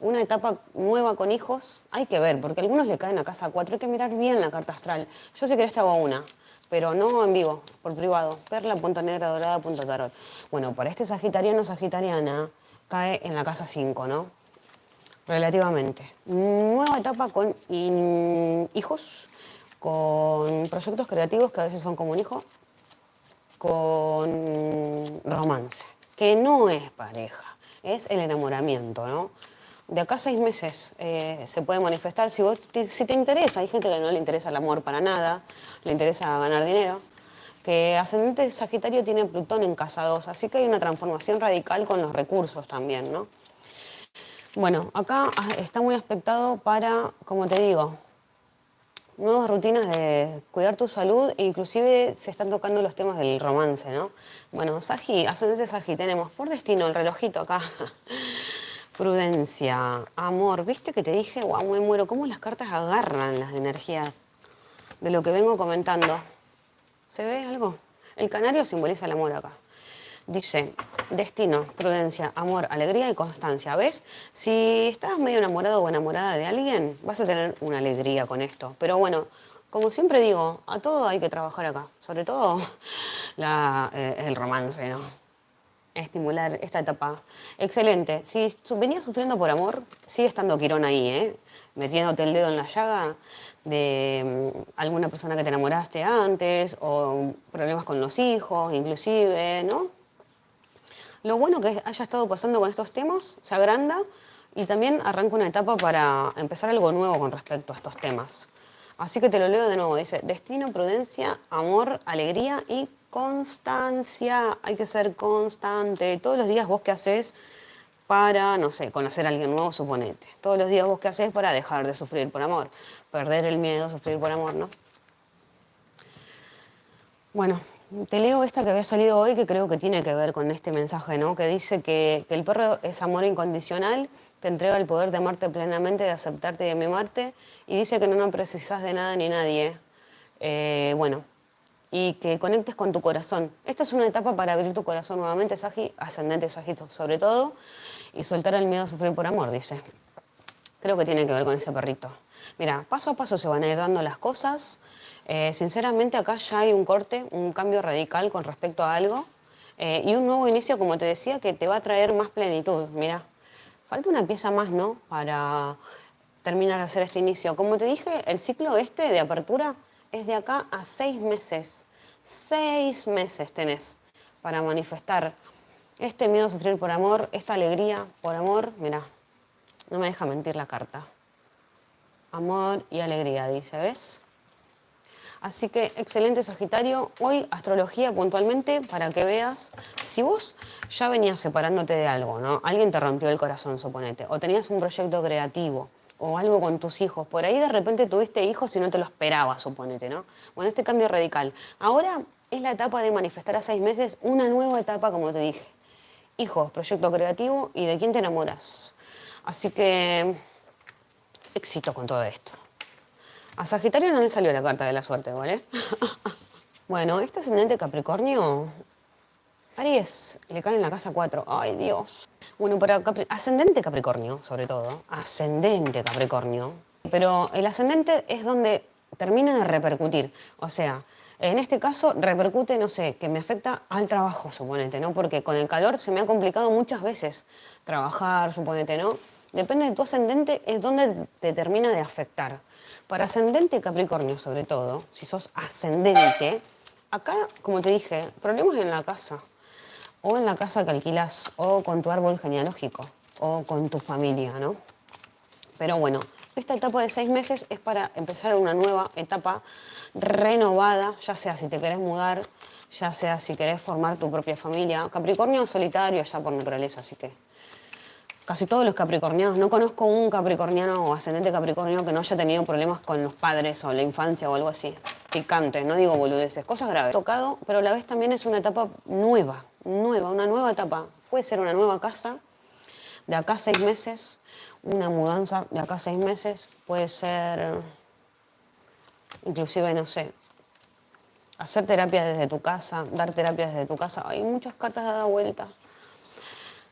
una etapa nueva con hijos, hay que ver, porque algunos le caen a casa cuatro, hay que mirar bien la carta astral. Yo sé que te hago una, pero no en vivo, por privado. Perla, punto negra, dorada, punto tarot. Bueno, para este sagitariano sagitariana cae en la casa 5, ¿no? Relativamente. Nueva etapa con hijos, con proyectos creativos que a veces son como un hijo, con romance, que no es pareja, es el enamoramiento, ¿no? De acá seis meses eh, se puede manifestar si, vos, si te interesa. Hay gente que no le interesa el amor para nada, le interesa ganar dinero. Que ascendente Sagitario tiene Plutón en casa 2, así que hay una transformación radical con los recursos también, ¿no? Bueno, acá ah, está muy aspectado para, como te digo, nuevas rutinas de cuidar tu salud, inclusive se están tocando los temas del romance, ¿no? Bueno, Sagi, ascendente Sagi, tenemos por destino el relojito acá. Prudencia, amor, ¿viste que te dije? Guau, me muero, cómo las cartas agarran las energías de lo que vengo comentando. ¿Se ve algo? El canario simboliza el amor acá. Dice, destino, prudencia, amor, alegría y constancia. ¿Ves? Si estás medio enamorado o enamorada de alguien, vas a tener una alegría con esto. Pero bueno, como siempre digo, a todo hay que trabajar acá. Sobre todo eh, el romance, ¿no? Estimular esta etapa. Excelente. Si venías sufriendo por amor, sigue estando Quirón ahí, ¿eh? Metiéndote el dedo en la llaga de mm, alguna persona que te enamoraste antes o problemas con los hijos, inclusive, ¿no? Lo bueno que haya estado pasando con estos temas se agranda y también arranca una etapa para empezar algo nuevo con respecto a estos temas. Así que te lo leo de nuevo. Dice, destino, prudencia, amor, alegría y constancia. Hay que ser constante. Todos los días vos qué haces para, no sé, conocer a alguien nuevo, suponete. Todos los días vos qué haces para dejar de sufrir por amor. Perder el miedo, sufrir por amor, ¿no? Bueno, te leo esta que había salido hoy que creo que tiene que ver con este mensaje, ¿no? Que dice que, el perro es amor incondicional, te entrega el poder de amarte plenamente, de aceptarte y de mimarte, y dice que no, no precisas de nada ni nadie. Eh, bueno, y que conectes con tu corazón. Esta es una etapa para abrir tu corazón nuevamente, Sagi, ascendente Sagito sobre todo, y soltar el miedo a sufrir por amor, dice. Creo que tiene que ver con ese perrito. Mira, paso a paso se van a ir dando las cosas, eh, sinceramente acá ya hay un corte, un cambio radical con respecto a algo eh, y un nuevo inicio, como te decía, que te va a traer más plenitud. Mira, falta una pieza más, ¿no? Para terminar de hacer este inicio. Como te dije, el ciclo este de apertura es de acá a seis meses. Seis meses tenés para manifestar este miedo a sufrir por amor, esta alegría por amor. Mira, no me deja mentir la carta. Amor y alegría, dice, ¿ves? Así que excelente Sagitario, hoy astrología puntualmente para que veas si vos ya venías separándote de algo, ¿no? Alguien te rompió el corazón, suponete, o tenías un proyecto creativo o algo con tus hijos, por ahí de repente tuviste hijos y no te lo esperabas, suponete, ¿no? Bueno, este cambio radical. Ahora es la etapa de manifestar a seis meses una nueva etapa, como te dije. Hijos, proyecto creativo y de quién te enamoras. Así que éxito con todo esto. A Sagitario no le salió la carta de la suerte, ¿vale? bueno, este ascendente Capricornio, Aries, le cae en la casa 4. Ay, Dios. Bueno, para ascendente Capricornio, sobre todo, ascendente Capricornio, pero el ascendente es donde termina de repercutir. O sea, en este caso repercute, no sé, que me afecta al trabajo, suponete, ¿no? Porque con el calor se me ha complicado muchas veces trabajar, suponete, ¿no? Depende de tu ascendente, es donde te termina de afectar. Para ascendente Capricornio, sobre todo, si sos ascendente, acá, como te dije, problemas en la casa, o en la casa que alquilas, o con tu árbol genealógico, o con tu familia, ¿no? Pero bueno, esta etapa de seis meses es para empezar una nueva etapa renovada, ya sea si te querés mudar, ya sea si querés formar tu propia familia. Capricornio solitario ya por naturaleza, así que casi todos los capricornianos, no conozco un capricorniano o ascendente capricornio que no haya tenido problemas con los padres o la infancia o algo así. Picante, no digo boludeces, cosas graves. Tocado, pero a la vez también es una etapa nueva, nueva, una nueva etapa. Puede ser una nueva casa, de acá seis meses, una mudanza de acá seis meses, puede ser, inclusive, no sé, hacer terapia desde tu casa, dar terapia desde tu casa. Hay muchas cartas de vuelta.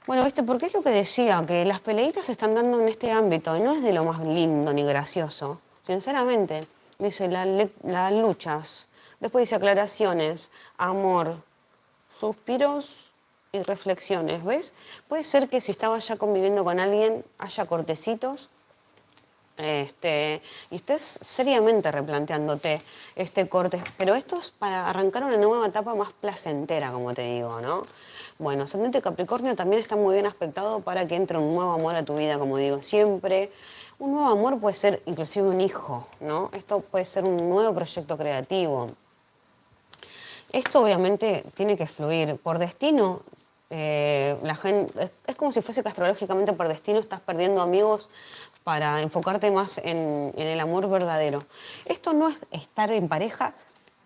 Bueno, ¿viste? Porque es lo que decía, que las peleitas se están dando en este ámbito y no es de lo más lindo ni gracioso. Sinceramente, dice las luchas, después dice aclaraciones, amor, suspiros y reflexiones, ¿ves? Puede ser que si estaba ya conviviendo con alguien haya cortecitos Este, y estés seriamente replanteándote este corte, pero esto es para arrancar una nueva etapa más placentera, como te digo, ¿no? Bueno, ascendente Capricornio también está muy bien aspectado para que entre un nuevo amor a tu vida, como digo siempre. Un nuevo amor puede ser inclusive un hijo, ¿no? Esto puede ser un nuevo proyecto creativo. Esto obviamente tiene que fluir. Por destino, eh, la gente, es, como si fuese que por destino estás perdiendo amigos para enfocarte más en, el amor verdadero. Esto no es estar en pareja,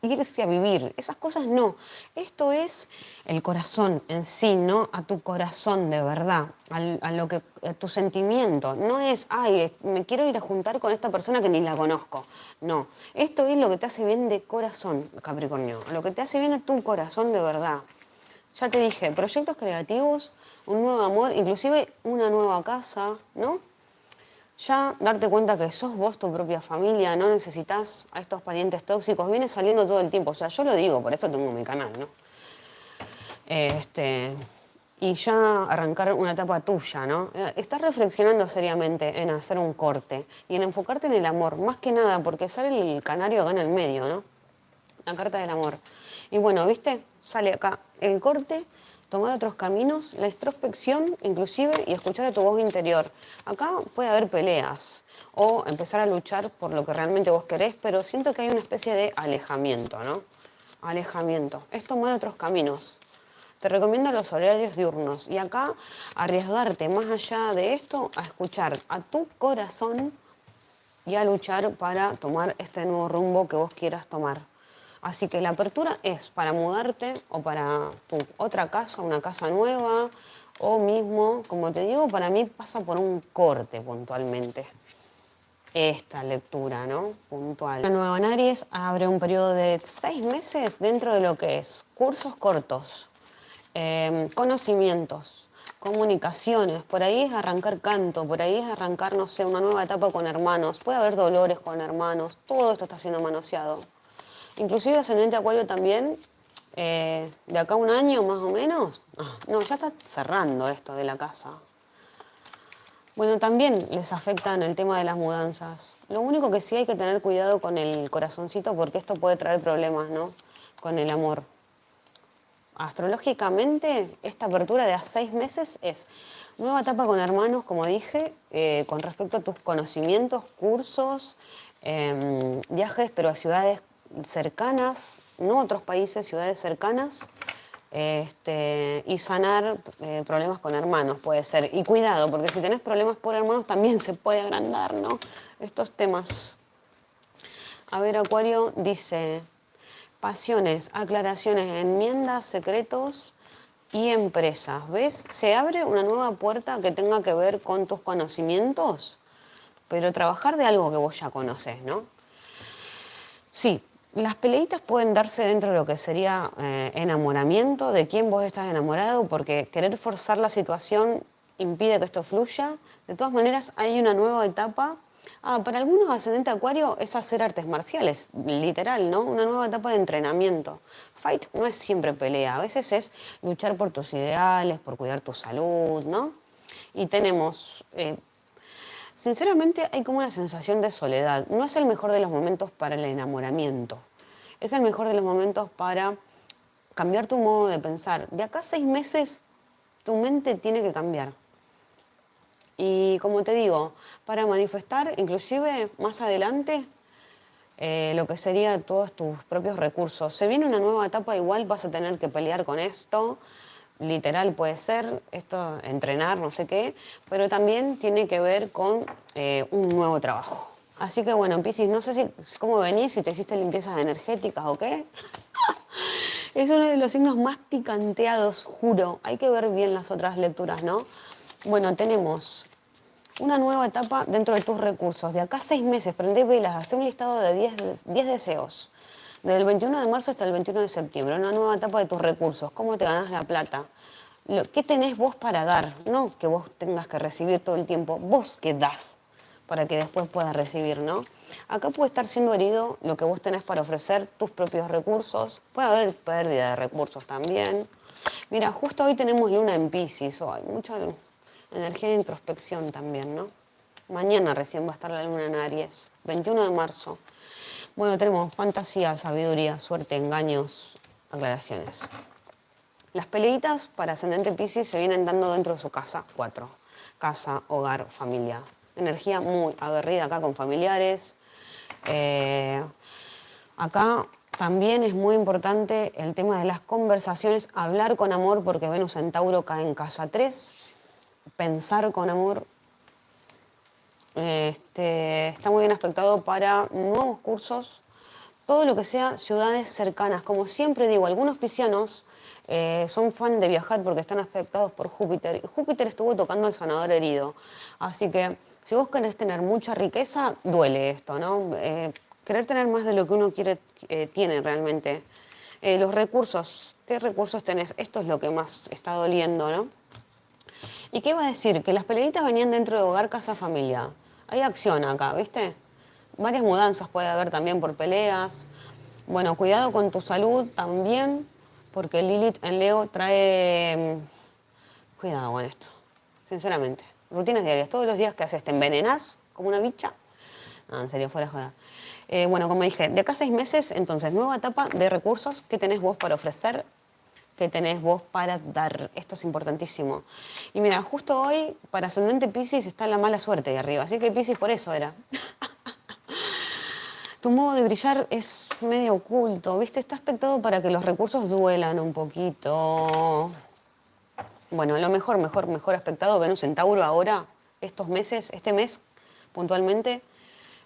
irse a vivir, esas cosas no. Esto es el corazón en sí, ¿no? A tu corazón de verdad, a, lo que, a tu sentimiento. No es, ay, me quiero ir a juntar con esta persona que ni la conozco. No, esto es lo que te hace bien de corazón, Capricornio, lo que te hace bien a tu corazón de verdad. Ya te dije, proyectos creativos, un nuevo amor, inclusive una nueva casa, ¿no? Ya darte cuenta que sos vos tu propia familia, no necesitas a estos parientes tóxicos, viene saliendo todo el tiempo. O sea, yo lo digo, por eso tengo mi canal, ¿no? Este, y ya arrancar una etapa tuya, ¿no? Estás reflexionando seriamente en hacer un corte y en enfocarte en el amor, más que nada, porque sale el canario acá en el medio, ¿no? La carta del amor. Y bueno, ¿viste? Sale acá el corte, tomar otros caminos, la introspección inclusive y escuchar a tu voz interior. Acá puede haber peleas o empezar a luchar por lo que realmente vos querés, pero siento que hay una especie de alejamiento, ¿no? Alejamiento. Es tomar otros caminos. Te recomiendo los horarios diurnos y acá arriesgarte más allá de esto a escuchar a tu corazón y a luchar para tomar este nuevo rumbo que vos quieras tomar. Así que la apertura es para mudarte o para tu otra casa, una casa nueva, o mismo, como te digo, para mí pasa por un corte puntualmente. Esta lectura, ¿no? Puntual. La nueva en Aries abre un periodo de seis meses dentro de lo que es cursos cortos, em, conocimientos, comunicaciones, por ahí es arrancar canto, por ahí es arrancar, no sé, una nueva etapa con hermanos, puede haber dolores con hermanos, todo esto está siendo manoseado. Inclusive ascendente acuario también, eh, de acá un año más o menos, ah, no, ya está cerrando esto de la casa. Bueno, también les afectan el tema de las mudanzas. Lo único que sí hay que tener cuidado con el corazoncito porque esto puede traer problemas, ¿no? Con el amor. Astrológicamente, esta apertura de a seis meses es nueva etapa con hermanos, como dije, eh, con respecto a tus conocimientos, cursos, em, viajes, pero a ciudades cercanas, no otros países, ciudades cercanas, este, y sanar eh, problemas con hermanos, puede ser. Y cuidado, porque si tenés problemas por hermanos también se puede agrandar, ¿no? Estos temas. A ver, Acuario dice, pasiones, aclaraciones, enmiendas, secretos y empresas. ¿Ves? Se abre una nueva puerta que tenga que ver con tus conocimientos, pero trabajar de algo que vos ya conoces, ¿no? Sí, las peleitas pueden darse dentro de lo que sería eh, enamoramiento, de quién vos estás enamorado, porque querer forzar la situación impide que esto fluya. De todas maneras, hay una nueva etapa. Ah, para algunos ascendente acuario es hacer artes marciales, literal, ¿no? Una nueva etapa de entrenamiento. Fight no es siempre pelea, a veces es luchar por tus ideales, por cuidar tu salud, ¿no? Y tenemos eh, Sinceramente hay como una sensación de soledad. No es el mejor de los momentos para el enamoramiento. Es el mejor de los momentos para cambiar tu modo de pensar. De acá a seis meses tu mente tiene que cambiar. Y como te digo, para manifestar inclusive más adelante eh, lo que sería todos tus propios recursos. Se viene una nueva etapa, igual vas a tener que pelear con esto, literal puede ser, esto, entrenar, no sé qué, pero también tiene que ver con eh, un nuevo trabajo. Así que bueno, Piscis, no sé si, cómo venís, si te hiciste limpiezas energéticas o qué. es uno de los signos más picanteados, juro. Hay que ver bien las otras lecturas, ¿no? Bueno, tenemos una nueva etapa dentro de tus recursos. De acá seis meses, prende velas, hace un listado de 10 deseos desde el 21 de marzo hasta el 21 de septiembre, una nueva etapa de tus recursos, cómo te ganas la plata, qué tenés vos para dar, no que vos tengas que recibir todo el tiempo, vos qué das para que después puedas recibir, ¿no? Acá puede estar siendo herido lo que vos tenés para ofrecer, tus propios recursos, puede haber pérdida de recursos también. Mira, justo hoy tenemos luna en Pisces, hay mucha energía de introspección también, ¿no? Mañana recién va a estar la luna en Aries, 21 de marzo. Bueno, tenemos fantasía, sabiduría, suerte, engaños, aclaraciones. Las peleitas para ascendente Pisces se vienen dando dentro de su casa, cuatro. Casa, hogar, familia. Energía muy aguerrida acá con familiares. Eh, acá también es muy importante el tema de las conversaciones, hablar con amor, porque Venus en Tauro cae en casa 3. Pensar con amor, este, está muy bien aspectado para nuevos cursos, todo lo que sea ciudades cercanas. Como siempre digo, algunos piscianos eh, son fan de viajar porque están afectados por Júpiter. Júpiter estuvo tocando al sanador herido. Así que si vos querés tener mucha riqueza, duele esto, ¿no? Eh, querer tener más de lo que uno quiere, eh, tiene realmente. los recursos, ¿qué recursos tenés? Esto es lo que más está doliendo, ¿no? ¿Y qué iba a decir? Que las peleitas venían dentro de hogar, casa, familia. Hay acción acá, ¿viste? Varias mudanzas puede haber también por peleas. Bueno, cuidado con tu salud también, porque Lilith en Leo trae... Mm, cuidado con esto, sinceramente. Rutinas diarias, todos los días que haces, te envenenas como una bicha. No, en serio, fuera de joda. Eh, bueno, como dije, de acá a seis meses, entonces, nueva etapa de recursos que tenés vos para ofrecer que tenés vos para dar. Esto es importantísimo. Y mira, justo hoy para ascendente Pisces está la mala suerte de arriba, así que Pisces por eso era. tu modo de brillar es medio oculto, ¿viste? Está aspectado para que los recursos duelan un poquito. Bueno, lo mejor, mejor, mejor aspectado, Venus en Tauro ahora, estos meses, este mes puntualmente,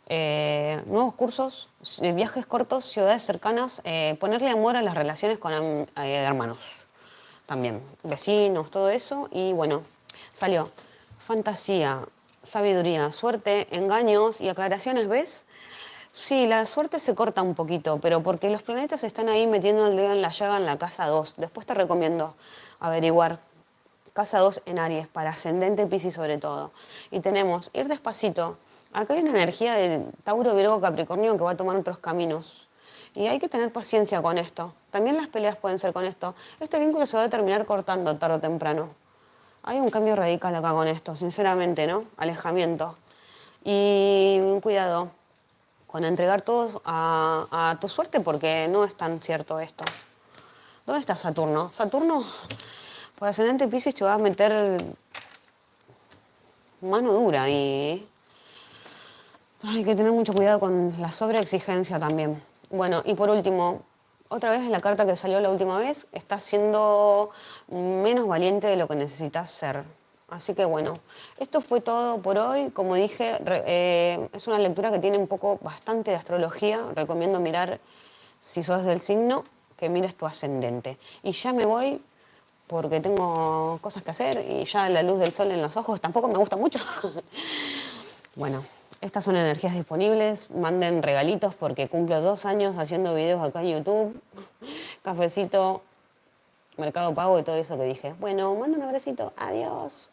eh, nuevos cursos, eh, viajes cortos, ciudades cercanas, eh, ponerle amor a las relaciones con hermanos también, vecinos, todo eso. Y bueno, salió fantasía, sabiduría, suerte, engaños y aclaraciones, ¿ves? Sí, la suerte se corta un poquito, pero porque los planetas están ahí metiendo el dedo en la llaga en la casa 2. Después te recomiendo averiguar casa 2 en Aries, para ascendente Piscis sobre todo. Y tenemos ir despacito, Acá hay una energía de Tauro, Virgo, Capricornio que va a tomar otros caminos. Y hay que tener paciencia con esto. También las peleas pueden ser con esto. Este vínculo se va a terminar cortando tarde o temprano. Hay un cambio radical acá con esto, sinceramente, ¿no? Alejamiento. Y cuidado con entregar todo a, tu suerte porque no es tan cierto esto. ¿Dónde está Saturno? Saturno, por ascendente Pisces, te va a meter mano dura y hay que tener mucho cuidado con la sobreexigencia también. Bueno, y por último, otra vez la carta que salió la última vez, estás siendo menos valiente de lo que necesitas ser. Así que bueno, esto fue todo por hoy. Como dije, eh, es una lectura que tiene un poco bastante de astrología. Recomiendo mirar, si sos del signo, que mires tu ascendente. Y ya me voy porque tengo cosas que hacer y ya la luz del sol en los ojos tampoco me gusta mucho. bueno. Estas son energías disponibles. Manden regalitos porque cumplo dos años haciendo videos acá en YouTube. Cafecito, Mercado Pago y todo eso que dije. Bueno, manden un abracito. Adiós.